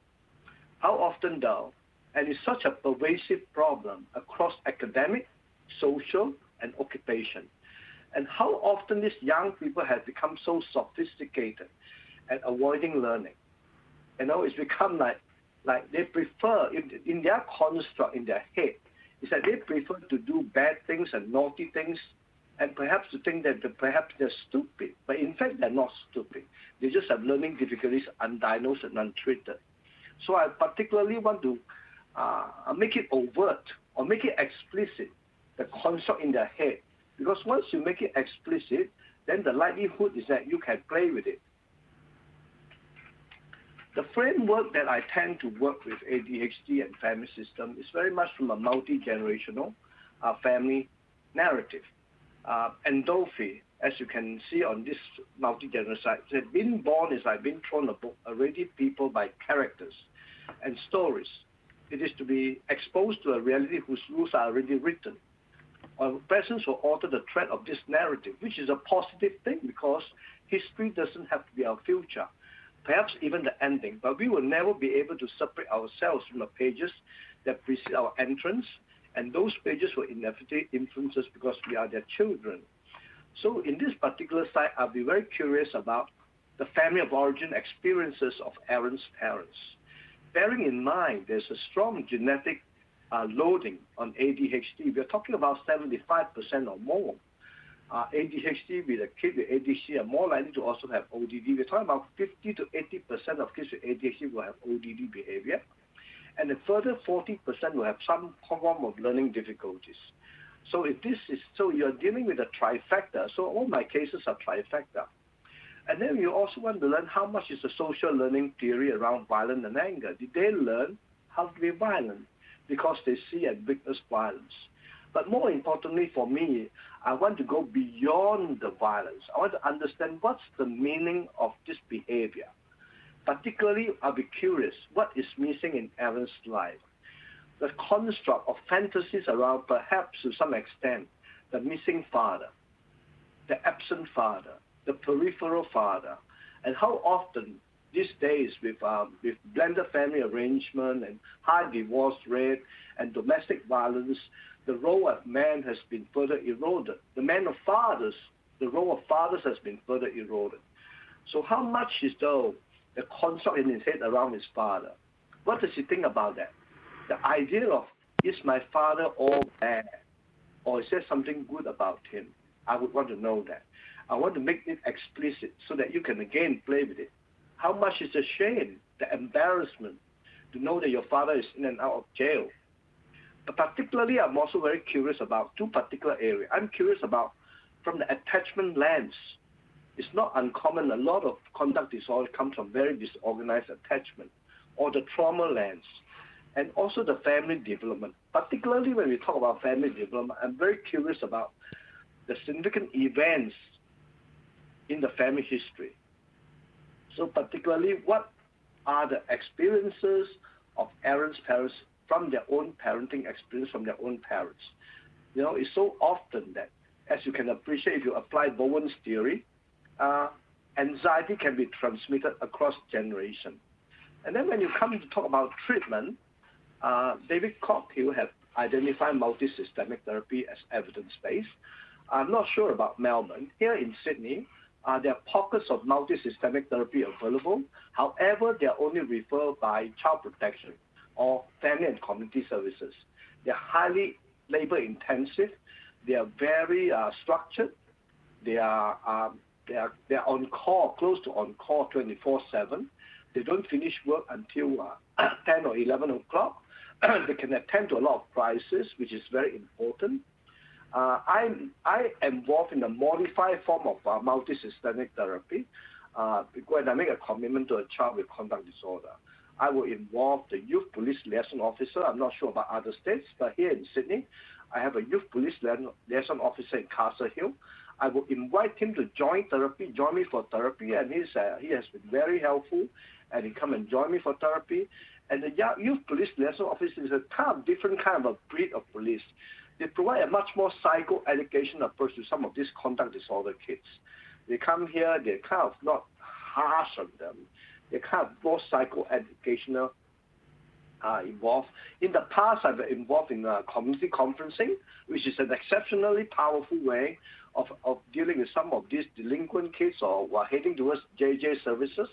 How often though, and it's such a pervasive problem across academic, social, and occupation, and how often these young people have become so sophisticated at avoiding learning. You know, it's become like like they prefer in, in their construct in their head is that they prefer to do bad things and naughty things and perhaps to think that perhaps they're stupid. But in fact, they're not stupid. They just have learning difficulties undiagnosed and untreated. So I particularly want to uh, make it overt or make it explicit, the construct in their head because once you make it explicit, then the likelihood is that you can play with it. The framework that I tend to work with ADHD and family system is very much from a multi-generational uh, family narrative. Uh, Andolfi, as you can see on this multi-generational said being born is like being thrown a book, already people by characters and stories. It is to be exposed to a reality whose rules are already written our presence will alter the thread of this narrative, which is a positive thing because history doesn't have to be our future, perhaps even the ending. But we will never be able to separate ourselves from the pages that precede our entrance, and those pages will inevitably influence us because we are their children. So in this particular site, I'll be very curious about the family of origin experiences of Aaron's parents. Bearing in mind there's a strong genetic loading on ADHD, we're talking about 75% or more. Uh, ADHD with a kid with ADHD are more likely to also have ODD. We're talking about 50 to 80% of kids with ADHD will have ODD behavior. And a further 40% will have some form of learning difficulties. So if this is, so you're dealing with a trifecta. So all my cases are trifecta. And then you also want to learn how much is the social learning theory around violence and anger. Did they learn how to be violent? Because they see and witness violence. But more importantly for me, I want to go beyond the violence. I want to understand what's the meaning of this behavior. Particularly, I'll be curious, what is missing in Aaron's life? The construct of fantasies around, perhaps to some extent, the missing father, the absent father, the peripheral father, and how often these days with um, with blended family arrangement and high divorce rate and domestic violence, the role of man has been further eroded. The man of fathers, the role of fathers has been further eroded. So how much is though the construct in his head around his father? What does he think about that? The idea of is my father all bad, or is there something good about him? I would want to know that. I want to make it explicit so that you can again play with it. How much is the shame, the embarrassment to know that your father is in and out of jail? But particularly, I'm also very curious about two particular areas. I'm curious about from the attachment lens. It's not uncommon. A lot of conduct disorder comes from very disorganized attachment or the trauma lens and also the family development. Particularly when we talk about family development, I'm very curious about the significant events in the family history. So particularly, what are the experiences of Aaron's parents from their own parenting experience from their own parents. You know, it's so often that, as you can appreciate, if you apply Bowen's theory, uh, anxiety can be transmitted across generation. And then when you come to talk about treatment, uh, David Coghill has identified multi-systemic therapy as evidence-based. I'm not sure about Melbourne. Here in Sydney, there are pockets of multi-systemic therapy available. However, they are only referred by child protection or family and community services. They're highly labor intensive. They are very uh, structured. They are um, they are they are on call, close to on call 24/7. They don't finish work until uh, <clears throat> 10 or 11 o'clock. <clears throat> they can attend to a lot of crises, which is very important. Uh, I involved in a modified form of uh, multi-systemic therapy. Uh, when I make a commitment to a child with conduct disorder, I will involve the youth police liaison officer. I'm not sure about other states, but here in Sydney, I have a youth police liaison officer in Castle Hill. I will invite him to join therapy, join me for therapy, and he has been very helpful, and he come and join me for therapy. And the youth police liaison officer is a different kind of a breed of police. They provide a much more psycho-education approach to some of these conduct disorder kids. They come here, they're kind of not harsh on them. They're kind of more psycho-educational uh, involved. In the past, I've been involved in uh, community conferencing, which is an exceptionally powerful way of, of dealing with some of these delinquent kids or who are heading towards JJ services.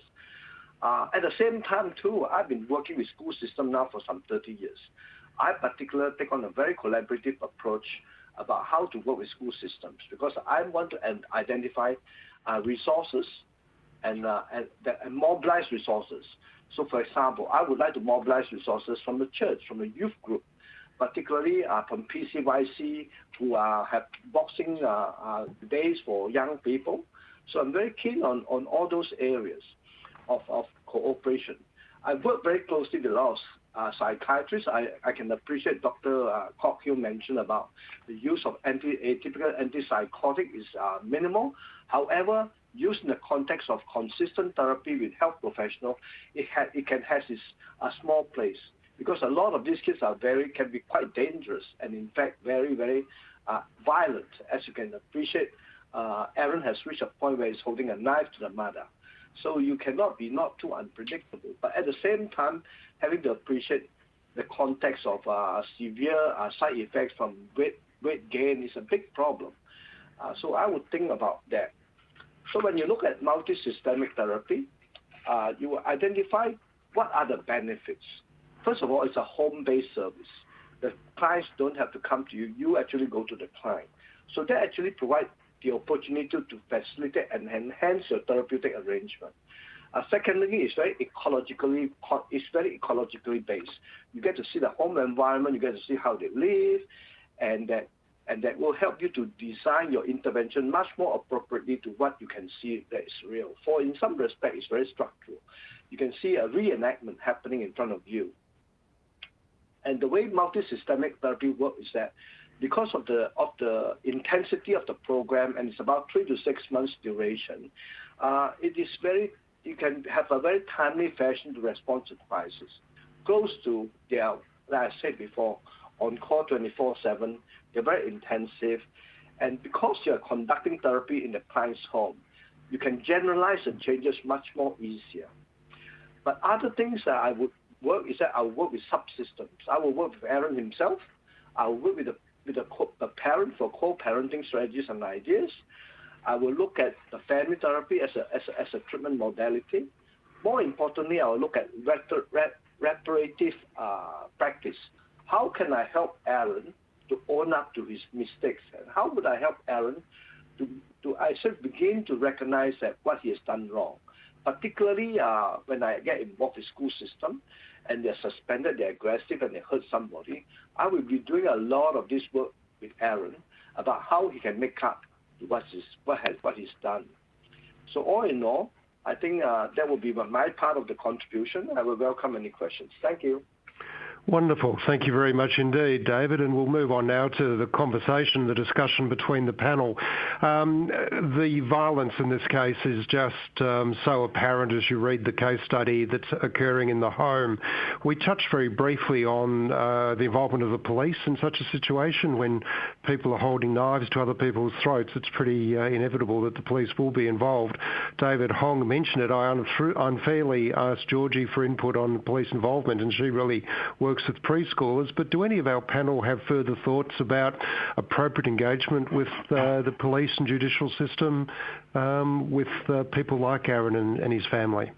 Uh, at the same time, too, I've been working with school system now for some 30 years. I particularly take on a very collaborative approach about how to work with school systems because I want to identify uh, resources and, uh, and, and mobilize resources. So, for example, I would like to mobilize resources from the church, from the youth group, particularly uh, from PCYC, who uh, have boxing uh, uh, days for young people. So I'm very keen on, on all those areas of, of cooperation. I work very closely with a lot of psychiatrists. I, I can appreciate Dr. Uh, Coghill mentioned about the use of atypical antipsychotic is uh, minimal. However, used in the context of consistent therapy with health professionals, it, can have its a small place because a lot of these kids are very can be quite dangerous and in fact very very uh, violent. As you can appreciate, uh, Aaron has reached a point where he's holding a knife to the mother. So you cannot be not too unpredictable. But at the same time, having to appreciate the context of uh, severe uh, side effects from weight, gain is a big problem. Uh, so I would think about that. So when you look at multi-systemic therapy, you will identify what are the benefits. First of all, it's a home-based service. The clients don't have to come to you. You actually go to the client. So that actually provides the opportunity to facilitate and enhance your therapeutic arrangement. Uh, secondly, it's very ecologically it's very ecologically based. You get to see the home environment, you get to see how they live, and that and that will help you to design your intervention much more appropriately to what you can see that is real. For in some respect, it's very structural. You can see a reenactment happening in front of you. And the way multi-systemic therapy works is that because of the of the intensity of the program, and it's about three to six months duration, uh, it is very you can have a very timely fashion to respond to crisis. Close to their, like I said before, on call 24/7. They're very intensive, and because you are conducting therapy in the client's home, you can generalize the changes much more easier. But other things that I would work is that I will work with subsystems. I will work with Aaron himself. I will work with the parent for co-parenting strategies and ideas. I will look at the family therapy as a, treatment modality. More importantly, I will look at reparative uh, practice. How can I help Aaron to own up to his mistakes? How would I help Aaron to, to I should begin to recognize that what he has done wrong? Particularly uh, when I get involved with school system, and they're suspended, they're aggressive, and they hurt somebody, I will be doing a lot of this work with Aaron about how he can make up what he's done. So all in all, I think uh, that will be my part of the contribution. I will welcome any questions. Thank you. Wonderful. Thank you very much indeed, David. And we'll move on now to the conversation, the discussion between the panel. Um, the violence in this case is just um, so apparent as you read the case study that's occurring in the home. We touched very briefly on uh, the involvement of the police in such a situation when people are holding knives to other people's throats. It's pretty uh, inevitable that the police will be involved. David Hong mentioned it. I unfairly asked Georgie for input on police involvement, and she really works works with preschoolers, but do any of our panel have further thoughts about appropriate engagement with uh, the police and judicial system um, with uh, people like Aaron and, and his family?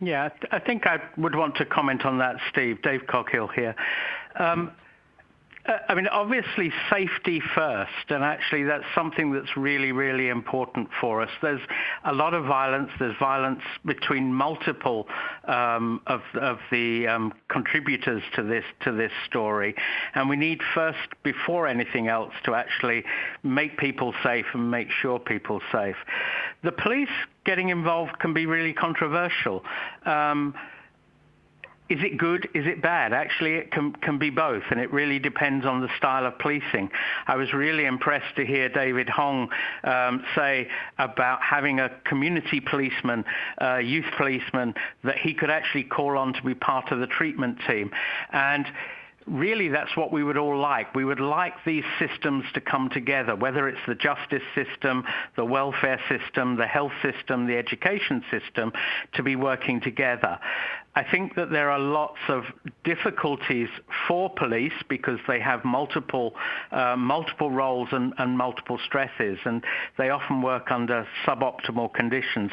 Yeah, I think I would want to comment on that, Steve. Dave Coghill here. Um, I mean, obviously, safety first, and actually, that's something that's really, really important for us. There's a lot of violence. There's violence between multiple um, of, of the um, contributors to this to this story, and we need first, before anything else, to actually make people safe and make sure people safe. The police getting involved can be really controversial. Um, is it good? Is it bad? Actually, it can, can be both, and it really depends on the style of policing. I was really impressed to hear David Hong um, say about having a community policeman, uh, youth policeman, that he could actually call on to be part of the treatment team. And really that's what we would all like. We would like these systems to come together, whether it's the justice system, the welfare system, the health system, the education system, to be working together. I think that there are lots of difficulties for police because they have multiple uh, multiple roles and, and, multiple stresses, and they often work under suboptimal conditions.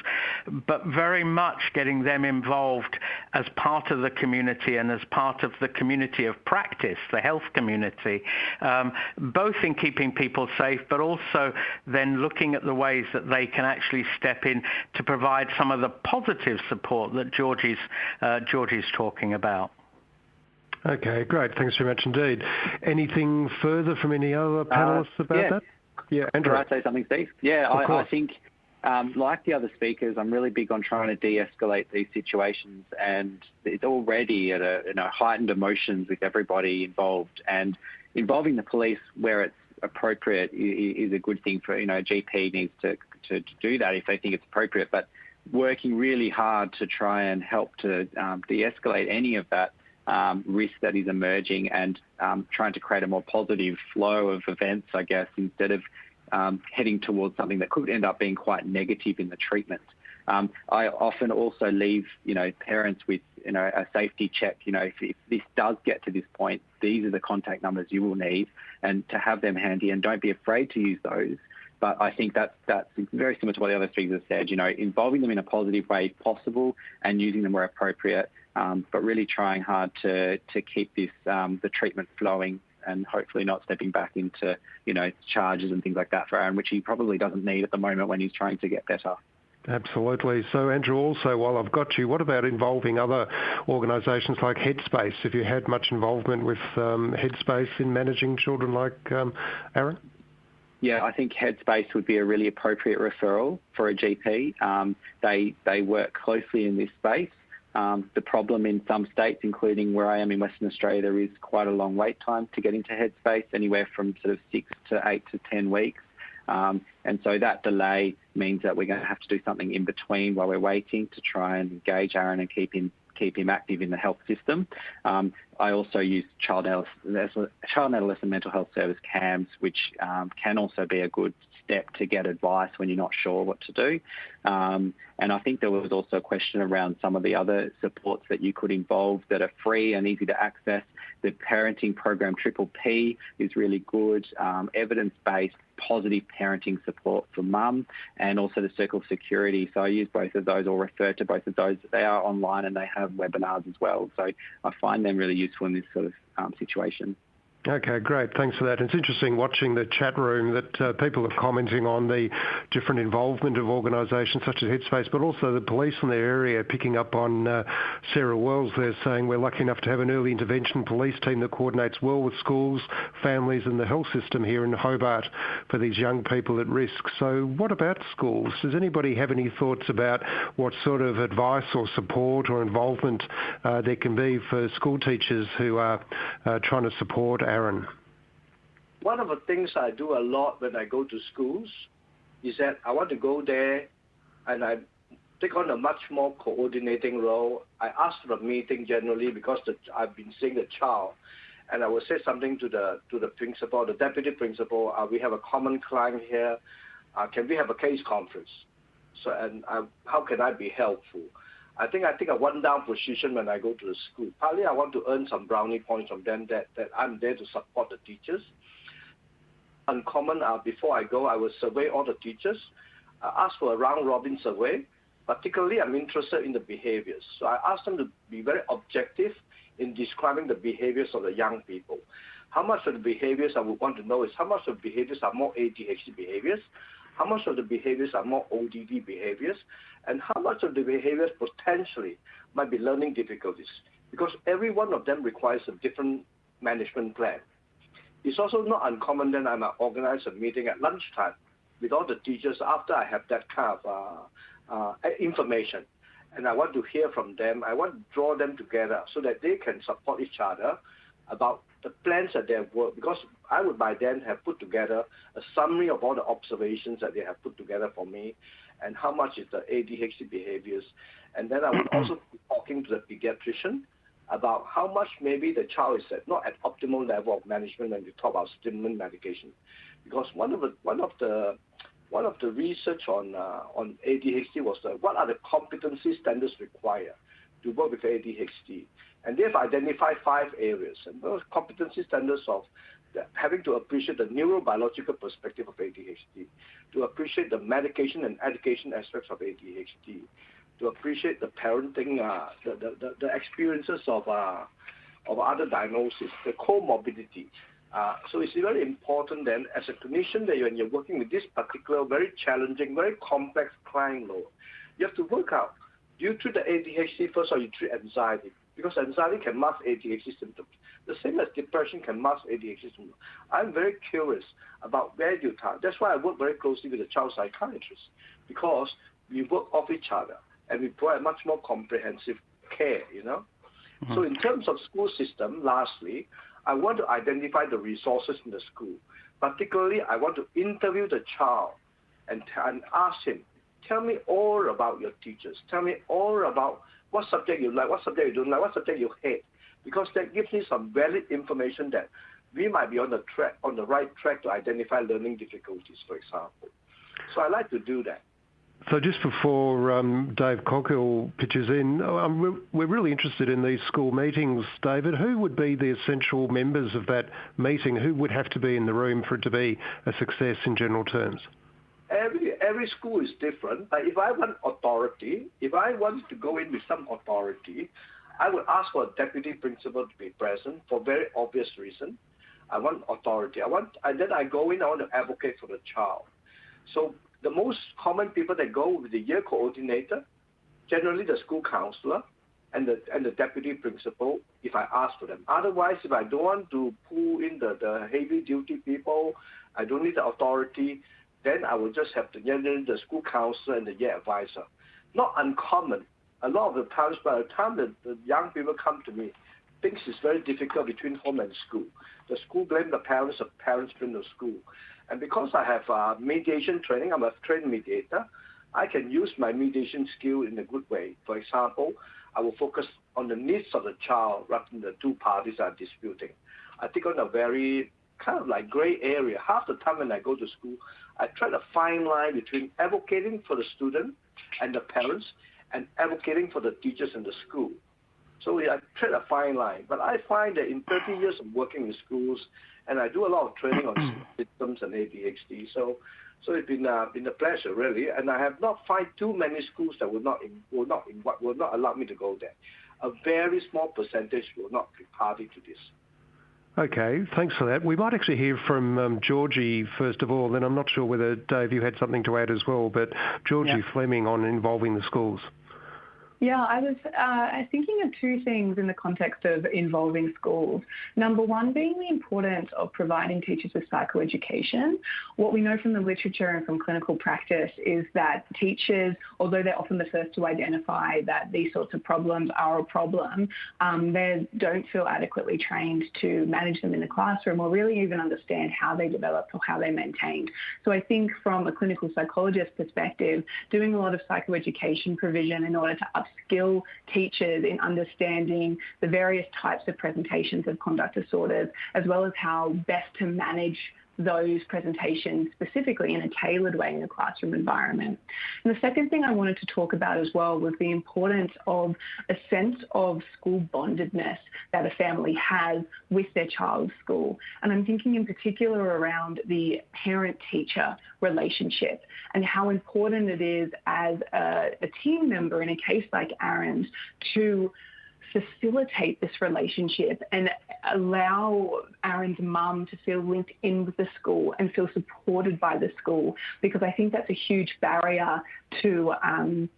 But very much getting them involved as part of the community and as part of the community of practice, the health community, um, both in keeping people safe, but also then looking at the ways that they can actually step in to provide some of the positive support that Georgie's uh, Georgie's talking about. Okay, great. Thanks very much indeed. Anything further from any other uh, panelists uh, about that? Yeah, Andrew. Can I say something, Steve? Yeah, I, I, think, um, like the other speakers, I'm really big on trying to de-escalate these situations, and it's already at a you know, heightened emotions with everybody involved, and involving the police where it's appropriate is a good thing for you know GP needs to, to, to do that if they think it's appropriate, but working really hard to try and help to um, de-escalate any of that um, risk that is emerging and um, trying to create a more positive flow of events, I guess, instead of heading towards something that could end up being quite negative in the treatment. I often also leave, you know, parents with, you know, a safety check. You know, if, if, this does get to this point, these are the contact numbers you will need, and to have them handy. And don't be afraid to use those but I think that that's very similar to what the other speakers have said. You know, involving them in a positive way possible and using them where appropriate, um, but really trying hard to to keep this um, the treatment flowing and hopefully not stepping back into you know charges and things like that for Aaron, which he probably doesn't need at the moment when he's trying to get better. Absolutely. So, Andrew, also, while I've got you, what about involving other organisations like Headspace? Have you had much involvement with um, Headspace in managing children like um, Aaron? Yeah, I think Headspace would be a really appropriate referral for a GP. Um, they they work closely in this space. Um, the problem in some states, including where I am in Western Australia, there is quite a long wait time to get into Headspace, anywhere from sort of six to eight to ten weeks. Um, and so that delay means that we're going to have to do something in between while we're waiting to try and engage Aaron and keep him keep him active in the health system. Um, I also use child adolescent, child adolescent mental health service CAMHS, which um, can also be a good step to get advice when you're not sure what to do. Um, and I think there was also a question around some of the other supports that you could involve that are free and easy to access. The parenting program Triple P is really good, um, evidence-based positive parenting support for mum and also the Circle of Security. So I use both of those or refer to both of those. They are online and they have webinars as well. So I find them really useful in this sort of um, situation. Okay, great. Thanks for that. It's interesting watching the chat room that uh, people are commenting on the different involvement of organisations such as Headspace, but also the police in their area picking up on uh, Sarah Wells there saying we're lucky enough to have an early intervention police team that coordinates well with schools, families and the health system here in Hobart for these young people at risk. So what about schools? Does anybody have any thoughts about what sort of advice or support or involvement uh, there can be for school teachers who are trying to support our Aaron? One of the things I do a lot when I go to schools is that I want to go there and I take on a much more coordinating role. I ask for a meeting generally because the, I've been seeing the child, and I will say something to the to the principal, the deputy principal. Uh, we have a common client here. Uh, can we have a case conference? So, and I, how can I be helpful? I think I take a one-down position when I go to the school. Partly, I want to earn some brownie points from them that, that I'm there to support the teachers. Uncommon, uh, before I go, I will survey all the teachers, uh, ask for a round-robin survey. Particularly, I'm interested in the behaviors. So I ask them to be very objective in describing the behaviors of the young people. How much of the behaviors I would want to know is how much of the behaviors are more ADHD behaviors, how much of the behaviors are more ODD behaviors, and how much of the behaviors potentially might be learning difficulties, because every one of them requires a different management plan. It's also not uncommon that I might organize a meeting at lunchtime with all the teachers after I have that kind of uh, uh, information. And I want to hear from them. I want to draw them together so that they can support each other about the plans that they have worked, because I would by then have put together a summary of all the observations that they have put together for me and how much is the ADHD behaviors. And then I would also be talking to the pediatrician about how much maybe the child is at, not at optimal level of management when we talk about stimulant medication. Because one of the one of the one of the research on uh, on ADHD was the, what are the competency standards required to work with ADHD. And they've identified five areas. And those competency standards of having to appreciate the neurobiological perspective of ADHD, to appreciate the medication and education aspects of ADHD, to appreciate the parenting, uh, the, the, the, experiences of, uh, of other diagnoses, the comorbidity. Uh, so it's very important then as a clinician that when you're working with this particular very challenging, very complex client load, you have to work out, do you treat the ADHD first or you treat anxiety? Because anxiety can mask ADHD symptoms. The same as depression can mask ADHD. I'm very curious about where you target. That's why I work very closely with the child psychiatrist because we work off each other and we provide much more comprehensive care, you know. Mm-hmm. So in terms of school system, lastly, I want to identify the resources in the school. Particularly, I want to interview the child and, and ask him, tell me all about your teachers. Tell me all about what subject you like, what subject you don't like, what subject you hate because that gives me some valid information that we might be on the track, on the right track to identify learning difficulties, for example. So I like to do that. So just before um, Dave Coghill pitches in, um, we're really interested in these school meetings, David. Who would be the essential members of that meeting? Who would have to be in the room for it to be a success in general terms? Every every school is different. But if I want authority, if I want to go in with some authority, I would ask for a deputy principal to be present for very obvious reason. I want authority. I want, and then I go in, I want to advocate for the child. So the most common people that go with the year coordinator, generally the school counselor, and the and the deputy principal if I ask for them. Otherwise, if I don't want to pull in the, the heavy duty people, I don't need the authority, then I will just have the generally the school counselor and the year advisor. Not uncommon a lot of the times by the time that the young people come to me, things is very difficult between home and school. The school blame the parents, the parents blame the school. And because I have uh, mediation training, I'm a trained mediator, I can use my mediation skill in a good way. For example, I will focus on the needs of the child rather than the two parties are disputing. I take on a very kind of like gray area. Half the time when I go to school, I try to find line between advocating for the student and the parents and advocating for the teachers in the school. So we are trying a fine line. But I find that in 30 years of working in schools, and I do a lot of training on systems and ADHD, so so it's been uh, been a pleasure really. And I have not found too many schools that will not in, will not in, will not allow me to go there. A very small percentage will not be party to this. Okay, thanks for that. We might actually hear from um, Georgie first of all, then I'm not sure whether, Dave, you had something to add as well, but Georgie yeah. Fleming on involving the schools. Yeah, I was uh, thinking of two things in the context of involving schools. Number one being the importance of providing teachers with psychoeducation. What we know from the literature and from clinical practice is that teachers, although they're often the first to identify that these sorts of problems are a problem, um, they don't feel adequately trained to manage them in the classroom or really even understand how they develop or how they're maintained. So I think from a clinical psychologist perspective, doing a lot of psychoeducation provision in order to upskill teachers in understanding the various types of presentations of conduct disorders, as well as how best to manage those presentations specifically in a tailored way in a classroom environment. And the second thing I wanted to talk about as well was the importance of a sense of school bondedness that a family has with their child's school. And I'm thinking in particular around the parent-teacher relationship and how important it is as a, a team member in a case like Aaron's to facilitate this relationship and allow Aaron's mum to feel linked in with the school and feel supported by the school because I think that's a huge barrier to um,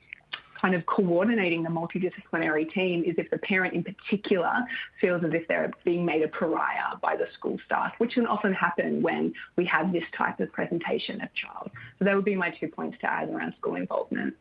kind of coordinating the multidisciplinary team is if the parent in particular feels as if they're being made a pariah by the school staff, which can often happen when we have this type of presentation of child. So that would be my two points to add around school involvement.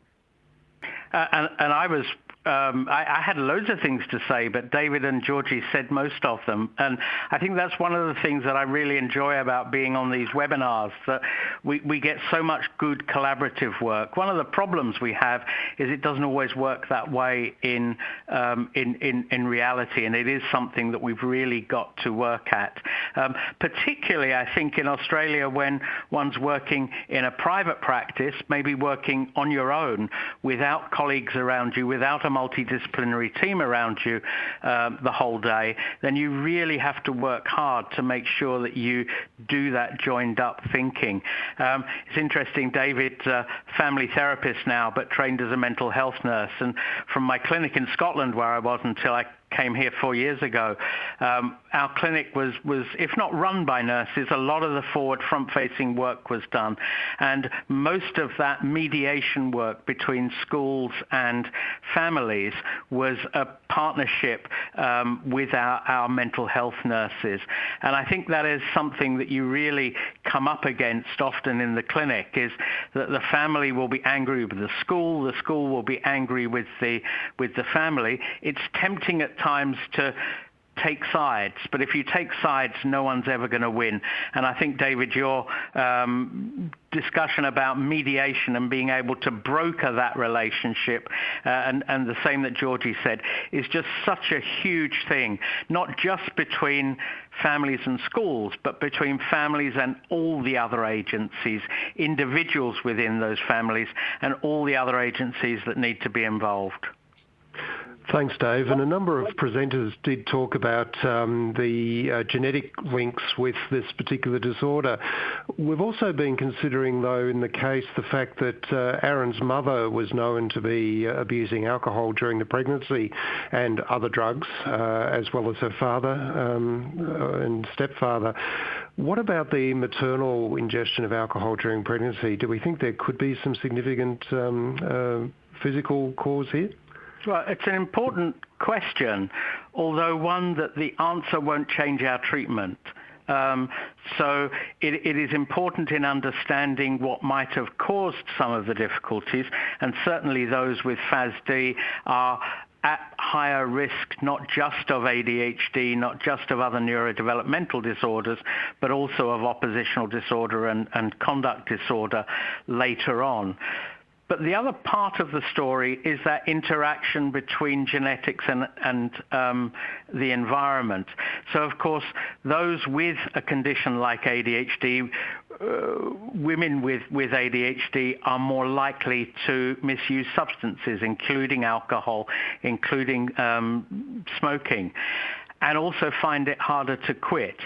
Uh, and, and, I was I, I, had loads of things to say, but David and Georgie said most of them. And I think that's one of the things that I really enjoy about being on these webinars, that we, we get so much good collaborative work. One of the problems we have is it doesn't always work that way in, um, in, in, in, reality, and it is something that we've really got to work at. Um, particularly, I think, in Australia when one's working in a private practice, maybe working on your own without colleagues around you, without a multidisciplinary team around you um, the whole day, then you really have to work hard to make sure that you do that joined up thinking. Um, it's interesting, David, uh, family therapist now, but trained as a mental health nurse. And from my clinic in Scotland, where I was until I came here four years ago, um, our clinic was, was, if not run by nurses, a lot of the forward front-facing work was done. And most of that mediation work between schools and families was a partnership um, with our, our mental health nurses. And I think that is something that you really come up against often in the clinic is that the family will be angry with the school, the school will be angry with the, with the family. It's tempting at times to take sides. But if you take sides, no one's ever going to win. And I think, David, your um, discussion about mediation and being able to broker that relationship, uh, and, and the same that Georgie said, is just such a huge thing, not just between families and schools, but between families and all the other agencies, individuals within those families, and all the other agencies that need to be involved. Thanks, Dave. And a number of presenters did talk about um, the uh, genetic links with this particular disorder. We've also been considering, though, in the case, the fact that uh, Aaron's mother was known to be uh, abusing alcohol during the pregnancy and other drugs, as well as her father um, and stepfather. What about the maternal ingestion of alcohol during pregnancy? Do we think there could be some significant um, physical cause here? Well, it's an important question, although one that the answer won't change our treatment. Um, so it, it is important in understanding what might have caused some of the difficulties, and certainly those with FASD are at higher risk not just of ADHD, not just of other neurodevelopmental disorders, but also of oppositional disorder and, and conduct disorder later on. But the other part of the story is that interaction between genetics and, and um, the environment. So, of course, those with a condition like ADHD, uh, women with, with ADHD are more likely to misuse substances, including alcohol, including um, smoking. And also find it harder to quit.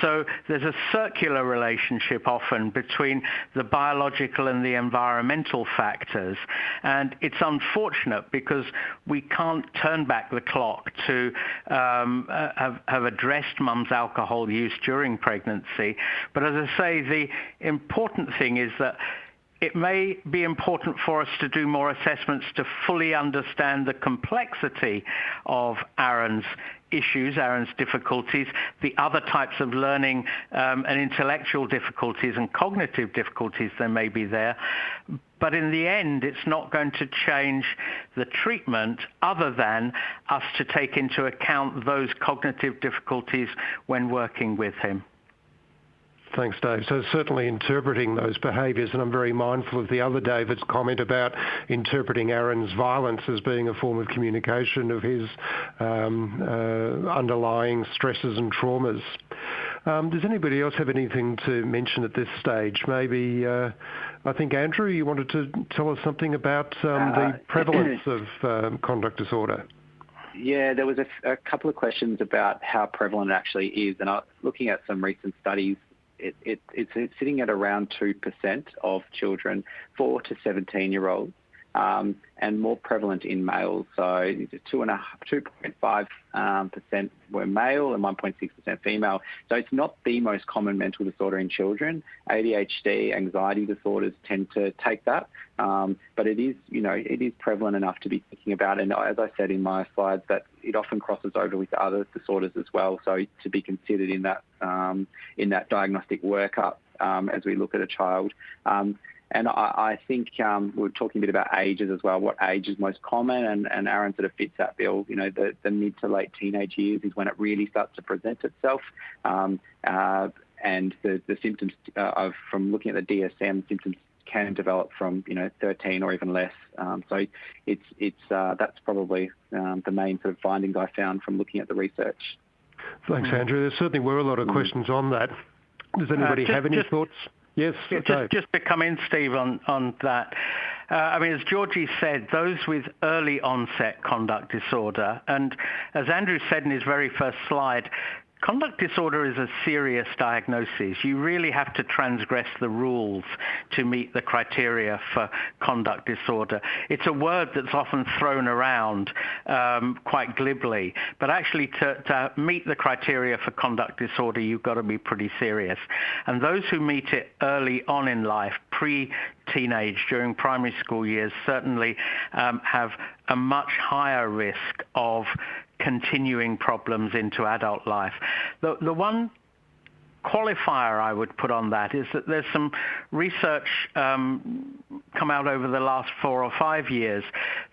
So there's a circular relationship often between the biological and the environmental factors. And it's unfortunate because we can't turn back the clock to um, have, have addressed mum's alcohol use during pregnancy. But as I say, the important thing is that it may be important for us to do more assessments to fully understand the complexity of Aaron's issues, Aaron's difficulties, the other types of learning um, and intellectual difficulties and cognitive difficulties there may be there. But in the end, it's not going to change the treatment other than us to take into account those cognitive difficulties when working with him. Thanks, Dave. So certainly interpreting those behaviours, and I'm very mindful of the other David's comment about interpreting Aaron's violence as being a form of communication of his um, uh, underlying stresses and traumas. Um, does anybody else have anything to mention at this stage? Maybe, uh, I think, Andrew, you wanted to tell us something about um, the uh, <clears throat> prevalence of um, conduct disorder. Yeah, there was a, a, couple of questions about how prevalent it actually is, and I was looking at some recent studies it's, it's sitting at around 2% of children, 4 to 17 year olds, and more prevalent in males. So 2.5% um, were male and 1.6% female. So it's not the most common mental disorder in children. ADHD, anxiety disorders tend to take that, um, but it is, you know, it is prevalent enough to be thinking about. And as I said in my slides, that it often crosses over with other disorders as well. So to be considered in that um, in that diagnostic workup um, as we look at a child. And I, I think um, we are talking a bit about ages as well. What age is most common? And, and Aaron sort of fits that bill. You know, the, the mid to late teenage years is when it really starts to present itself. Um, uh, and the, the symptoms uh, of, from looking at the DSM, symptoms can develop from you know 13 or even less. Um, so it's it's uh, that's probably um, the main sort of findings I found from looking at the research. Thanks, Andrew. There certainly were a lot of mm. questions on that. Does anybody uh, just, have any just, thoughts? Yes, just, just to come in, Steve, on, on that. Uh, I mean, as Georgie said, those with early onset conduct disorder, and as Andrew said in his very first slide, Conduct disorder is a serious diagnosis. You really have to transgress the rules to meet the criteria for conduct disorder. It's a word that's often thrown around um, quite glibly, but actually to, to meet the criteria for conduct disorder, you've got to be pretty serious. And those who meet it early on in life, pre-teenage, during primary school years, certainly um, have a much higher risk of continuing problems into adult life. The, one qualifier I would put on that is that there's some research um, come out over the last four or five years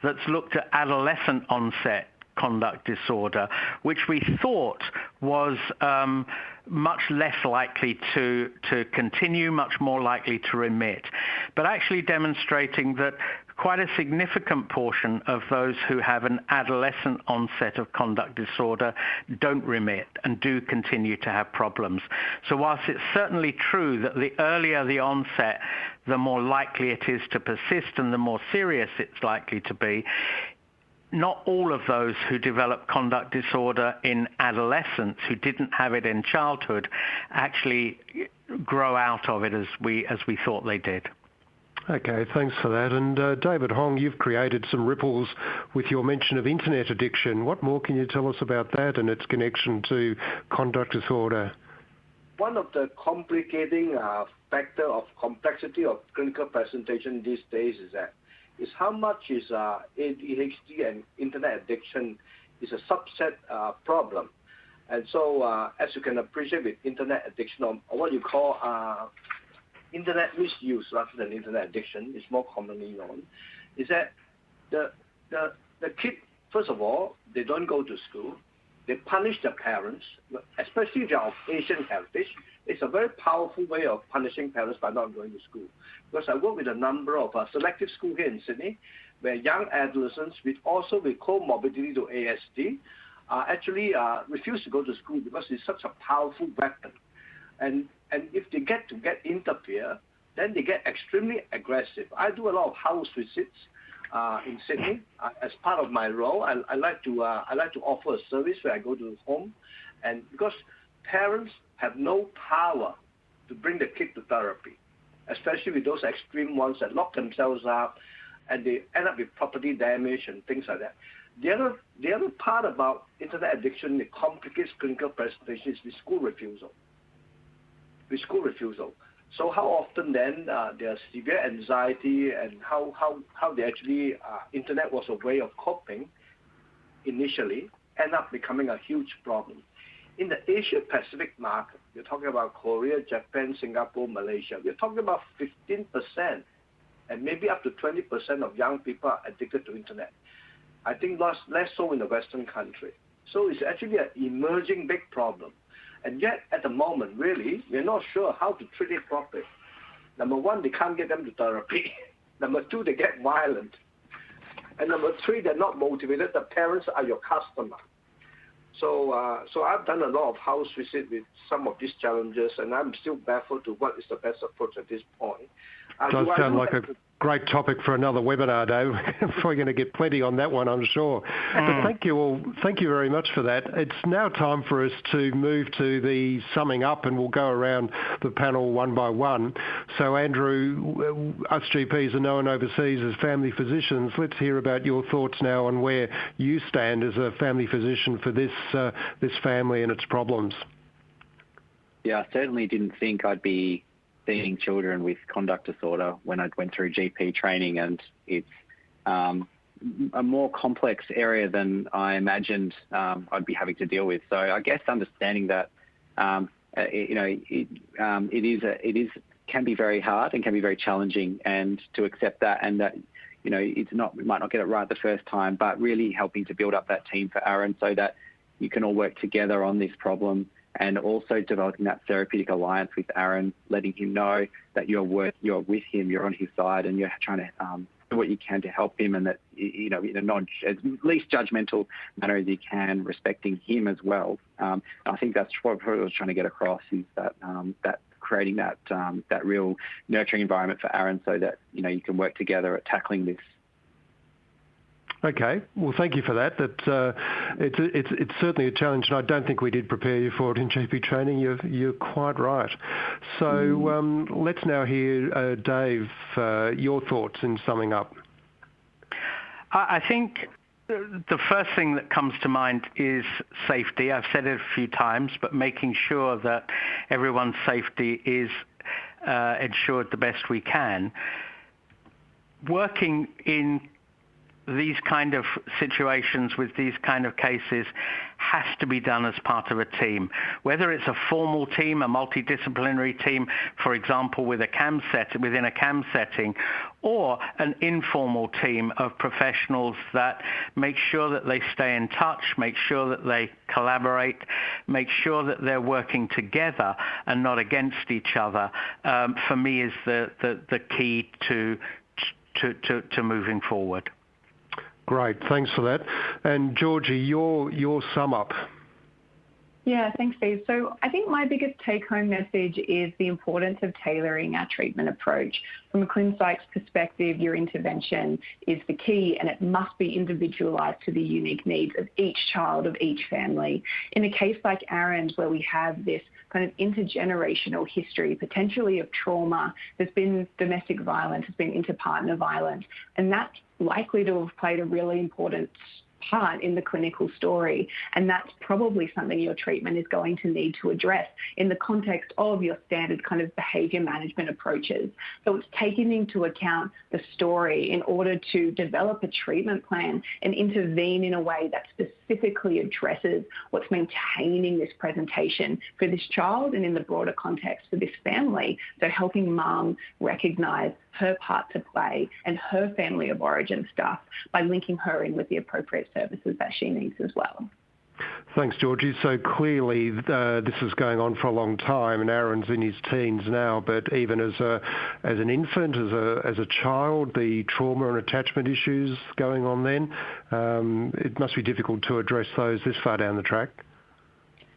that's looked at adolescent onset conduct disorder, which we thought was um, much less likely to, to continue, much more likely to remit, but actually demonstrating that quite a significant portion of those who have an adolescent onset of conduct disorder don't remit and do continue to have problems. So whilst it's certainly true that the earlier the onset, the more likely it is to persist and the more serious it's likely to be, not all of those who develop conduct disorder in adolescence who didn't have it in childhood actually grow out of it as we as we thought they did. Okay, thanks for that. And uh, David Hong, you've created some ripples with your mention of internet addiction. What more can you tell us about that and its connection to conduct disorder? One of the complicating uh, factor of complexity of clinical presentation these days is that is how much is uh, ADHD and internet addiction is a subset uh, problem. And so, uh, as you can appreciate with internet addiction, or, what you call uh, internet misuse rather than internet addiction is more commonly known, is that the, the, the kid, first of all, they don't go to school. They punish their parents, especially if they are of Asian heritage. It's a very powerful way of punishing parents by not going to school. Because I work with a number of uh, selective schools here in Sydney, where young adolescents with also with comorbidity to ASD uh, actually uh, refuse to go to school because it's such a powerful weapon. And and if they get to get interfere, then they get extremely aggressive. I do a lot of house visits uh, in Sydney. Uh, as part of my role, I, I like to uh, I like to offer a service where I go to the home, and because parents have no power to bring the kid to therapy, especially with those extreme ones that lock themselves up and they end up with property damage and things like that. The other the other part about internet addiction that complicates clinical presentation is the school refusal. School refusal. So how often then uh, there's severe anxiety and how, how, how they actually, uh, internet was a way of coping initially, end up becoming a huge problem. In the Asia Pacific market, you're talking about Korea, Japan, Singapore, Malaysia, we're talking about 15% and maybe up to 20% of young people are addicted to internet. I think less, less so in the Western country. So it's actually an emerging big problem. And yet, at the moment, really, we're not sure how to treat it properly. Number one, they can't get them to therapy. <laughs> Number two, they get violent. And number three, they're not motivated. The parents are your customer. So, uh, so I've done a lot of house visit with some of these challenges, and I'm still baffled to what is the best approach at this point. Uh, Does sound like a great topic for another webinar, Dave. <laughs> We're going to get plenty on that one, I'm sure. Mm. But thank you all. Thank you very much for that. It's now time for us to move to the summing up, and we'll go around the panel one by one. So, Andrew, us GPs are known overseas as family physicians. Let's hear about your thoughts now on where you stand as a family physician for this uh, this family and its problems. Yeah, I certainly didn't think I'd be seeing children with conduct disorder when I went through GP training, and it's um, a more complex area than I imagined um, I'd be having to deal with. So I guess understanding that, um, uh, you know, it, um, it is a, it is can be very hard and can be very challenging, and to accept that and that. You know, it's not we might not get it right the first time, but really helping to build up that team for Aaron so that you can all work together on this problem and also developing that therapeutic alliance with Aaron, letting him know that you're work, you're with him, you're on his side, and you're trying to um, do what you can to help him, and that you know in a non as least judgmental manner as you can, respecting him as well. Um, I think that's what I was trying to get across is that um, that creating that um, that real nurturing environment for Aaron, so that you know you can work together at tackling this Okay. Well, thank you for that. That uh, it's, it's it's certainly a challenge, and I don't think we did prepare you for it in GP training. You're you're quite right. So mm. um, let's now hear uh, Dave uh, your thoughts in summing up. I think the first thing that comes to mind is safety. I've said it a few times, but making sure that everyone's safety is uh, ensured the best we can. Working in these kind of situations with these kind of cases has to be done as part of a team. Whether it's a formal team, a multidisciplinary team, for example, with a CAM set within a CAM setting, or an informal team of professionals that make sure that they stay in touch, make sure that they collaborate, make sure that they're working together and not against each other, um, for me is the, the, the key to, to, to, to moving forward. Great. Thanks for that. And Georgie, your your sum up. Yeah, thanks, Steve. So I think my biggest take-home message is the importance of tailoring our treatment approach. From a ClinPsych's perspective, your intervention is the key and it must be individualised to the unique needs of each child, of each family. In a case like Aaron's, where we have this kind of intergenerational history, potentially of trauma, there's been domestic violence, there's been interpartner violence, and that's likely to have played a really important part in the clinical story. And that's probably something your treatment is going to need to address in the context of your standard kind of behavior management approaches. So it's taking into account the story in order to develop a treatment plan and intervene in a way that specifically addresses what's maintaining this presentation for this child and in the broader context for this family. So helping mum recognize her part to play and her family of origin stuff by linking her in with the appropriate services that she needs as well. Thanks, Georgie. So clearly, uh, this is going on for a long time, and Aaron's in his teens now. But even as a as an infant, as a as a child, the trauma and attachment issues going on then, um, it must be difficult to address those this far down the track.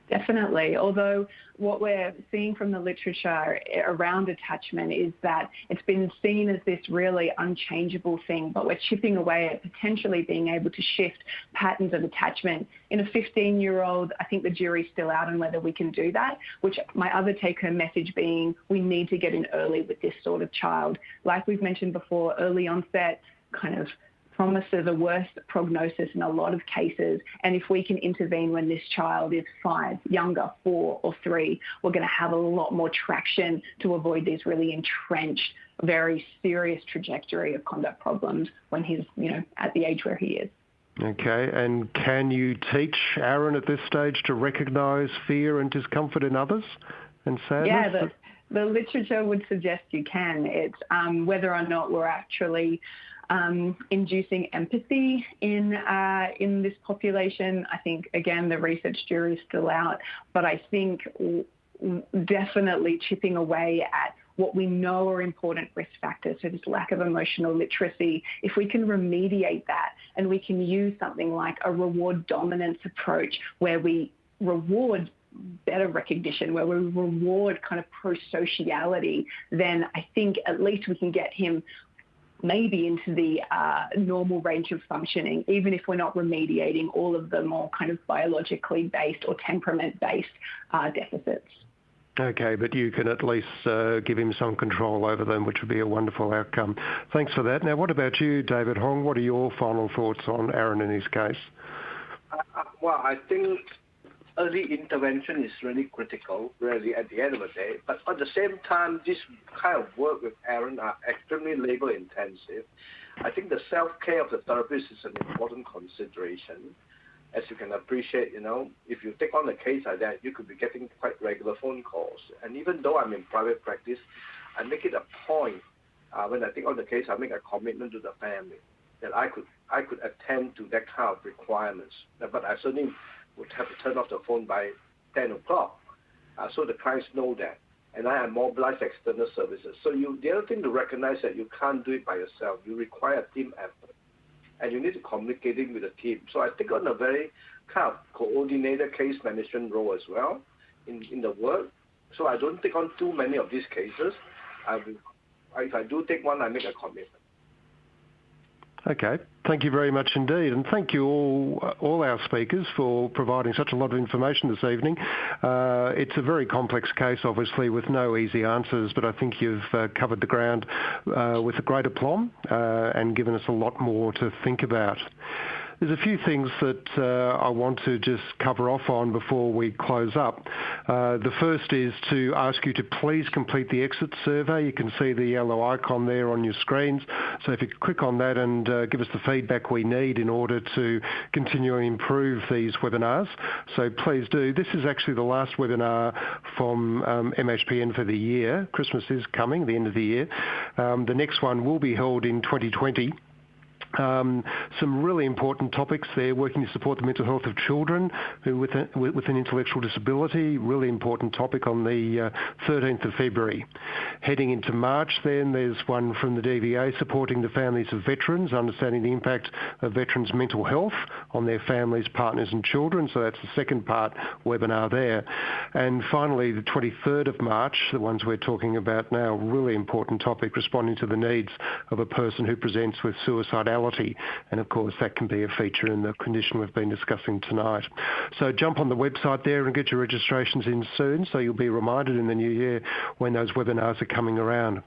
Definitely. Although what we're seeing from the literature around attachment is that it's been seen as this really unchangeable thing, but we're chipping away at potentially being able to shift patterns of attachment. In a 15 year old, I think the jury's still out on whether we can do that, which my other take home message being we need to get in early with this sort of child. Like we've mentioned before, early onset kind of promises a worse prognosis in a lot of cases. And if we can intervene when this child is five, younger, four or three, we're going to have a lot more traction to avoid these really entrenched, very serious trajectory of conduct problems when he's, you know, at the age where he is. Okay, and can you teach Aaron at this stage to recognise fear and discomfort in others and sadness? Yeah, the, the literature would suggest you can. It's um, whether or not we're actually um, inducing empathy in uh, in this population. I think again the research jury is still out, but I think definitely chipping away at what we know are important risk factors, so this lack of emotional literacy, if we can remediate that and we can use something like a reward dominance approach where we reward better recognition, where we reward kind of pro-sociality, then I think at least we can get him maybe into the uh, normal range of functioning, even if we're not remediating all of the more kind of biologically based or temperament based uh, deficits. Okay, but you can at least uh, give him some control over them, which would be a wonderful outcome. Thanks for that. Now, what about you, David Hong? What are your final thoughts on Aaron and his case? Uh, uh well, I think early intervention is really critical, really, at the end of the day. But at the same time, this kind of work with Aaron are extremely labor intensive. I think the self-care of the therapist is an important consideration. As you can appreciate, you know, if you take on a case like that, you could be getting quite regular phone calls. And even though I'm in private practice, I make it a point uh, when I take on the case, I make a commitment to the family that I could I could attend to that kind of requirements. But I certainly would have to turn off the phone by 10 o'clock. Uh, so the clients know that. And I have mobilized external services. So you, the other thing to recognize that you can't do it by yourself. You require a team effort. And you need to communicate with the team. So I take on a very kind of coordinated case management role as well in, in the work. So I don't take on too many of these cases. I if I do take one, I make a commitment. Okay, thank you very much indeed, and thank you all, all our speakers for providing such a lot of information this evening. Uh, it's a very complex case, obviously, with no easy answers, but I think you've uh, covered the ground uh, with a great aplomb and given us a lot more to think about. There's a few things that uh, I want to just cover off on before we close up. Uh, the first is to ask you to please complete the exit survey. You can see the yellow icon there on your screens. So if you click on that and uh, give us the feedback we need in order to continue and improve these webinars. So please do. This is actually the last webinar from um, MHPN for the year. Christmas is coming, the end of the year. Um, the next one will be held in 2020. Um, some really important topics there, working to support the mental health of children with, a, with an intellectual disability, really important topic on the uh, 13th of February. Heading into March then, there's one from the DVA supporting the families of veterans, understanding the impact of veterans' mental health on their families, partners and children, so that's the second part webinar there. And finally, the 23rd of March, the ones we're talking about now, really important topic, responding to the needs of a person who presents with suicidality and of course, that can be a feature in the condition we've been discussing tonight. So jump on the website there and get your registrations in soon so you'll be reminded in the new year when those webinars are coming around.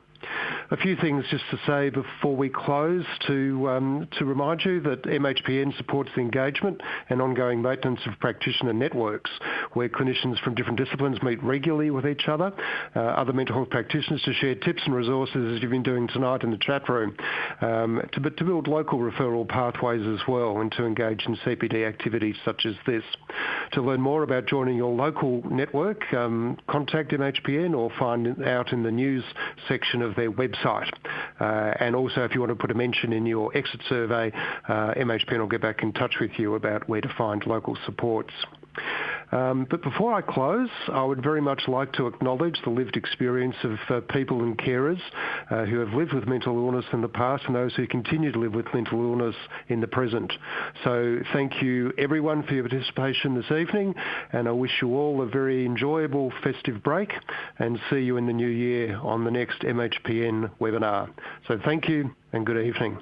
A few things just to say before we close to, um, remind you that MHPN supports the engagement and ongoing maintenance of practitioner networks where clinicians from different disciplines meet regularly with each other, uh, other mental health practitioners to share tips and resources as you've been doing tonight in the chat room, um, to, to build local referral pathways as well and to engage in CPD activities such as this. To learn more about joining your local network, um, contact MHPN or find out in the news section of their website. Uh, and also, if you want to put a mention in your exit survey, uh, MHPN will get back in touch with you about where to find local supports. Um, but before I close, I would very much like to acknowledge the lived experience of uh, people and carers uh, who have lived with mental illness in the past and those who continue to live with mental illness in the present. So thank you everyone for your participation this evening and I wish you all a very enjoyable festive break and see you in the new year on the next MHPN webinar. So thank you and good evening.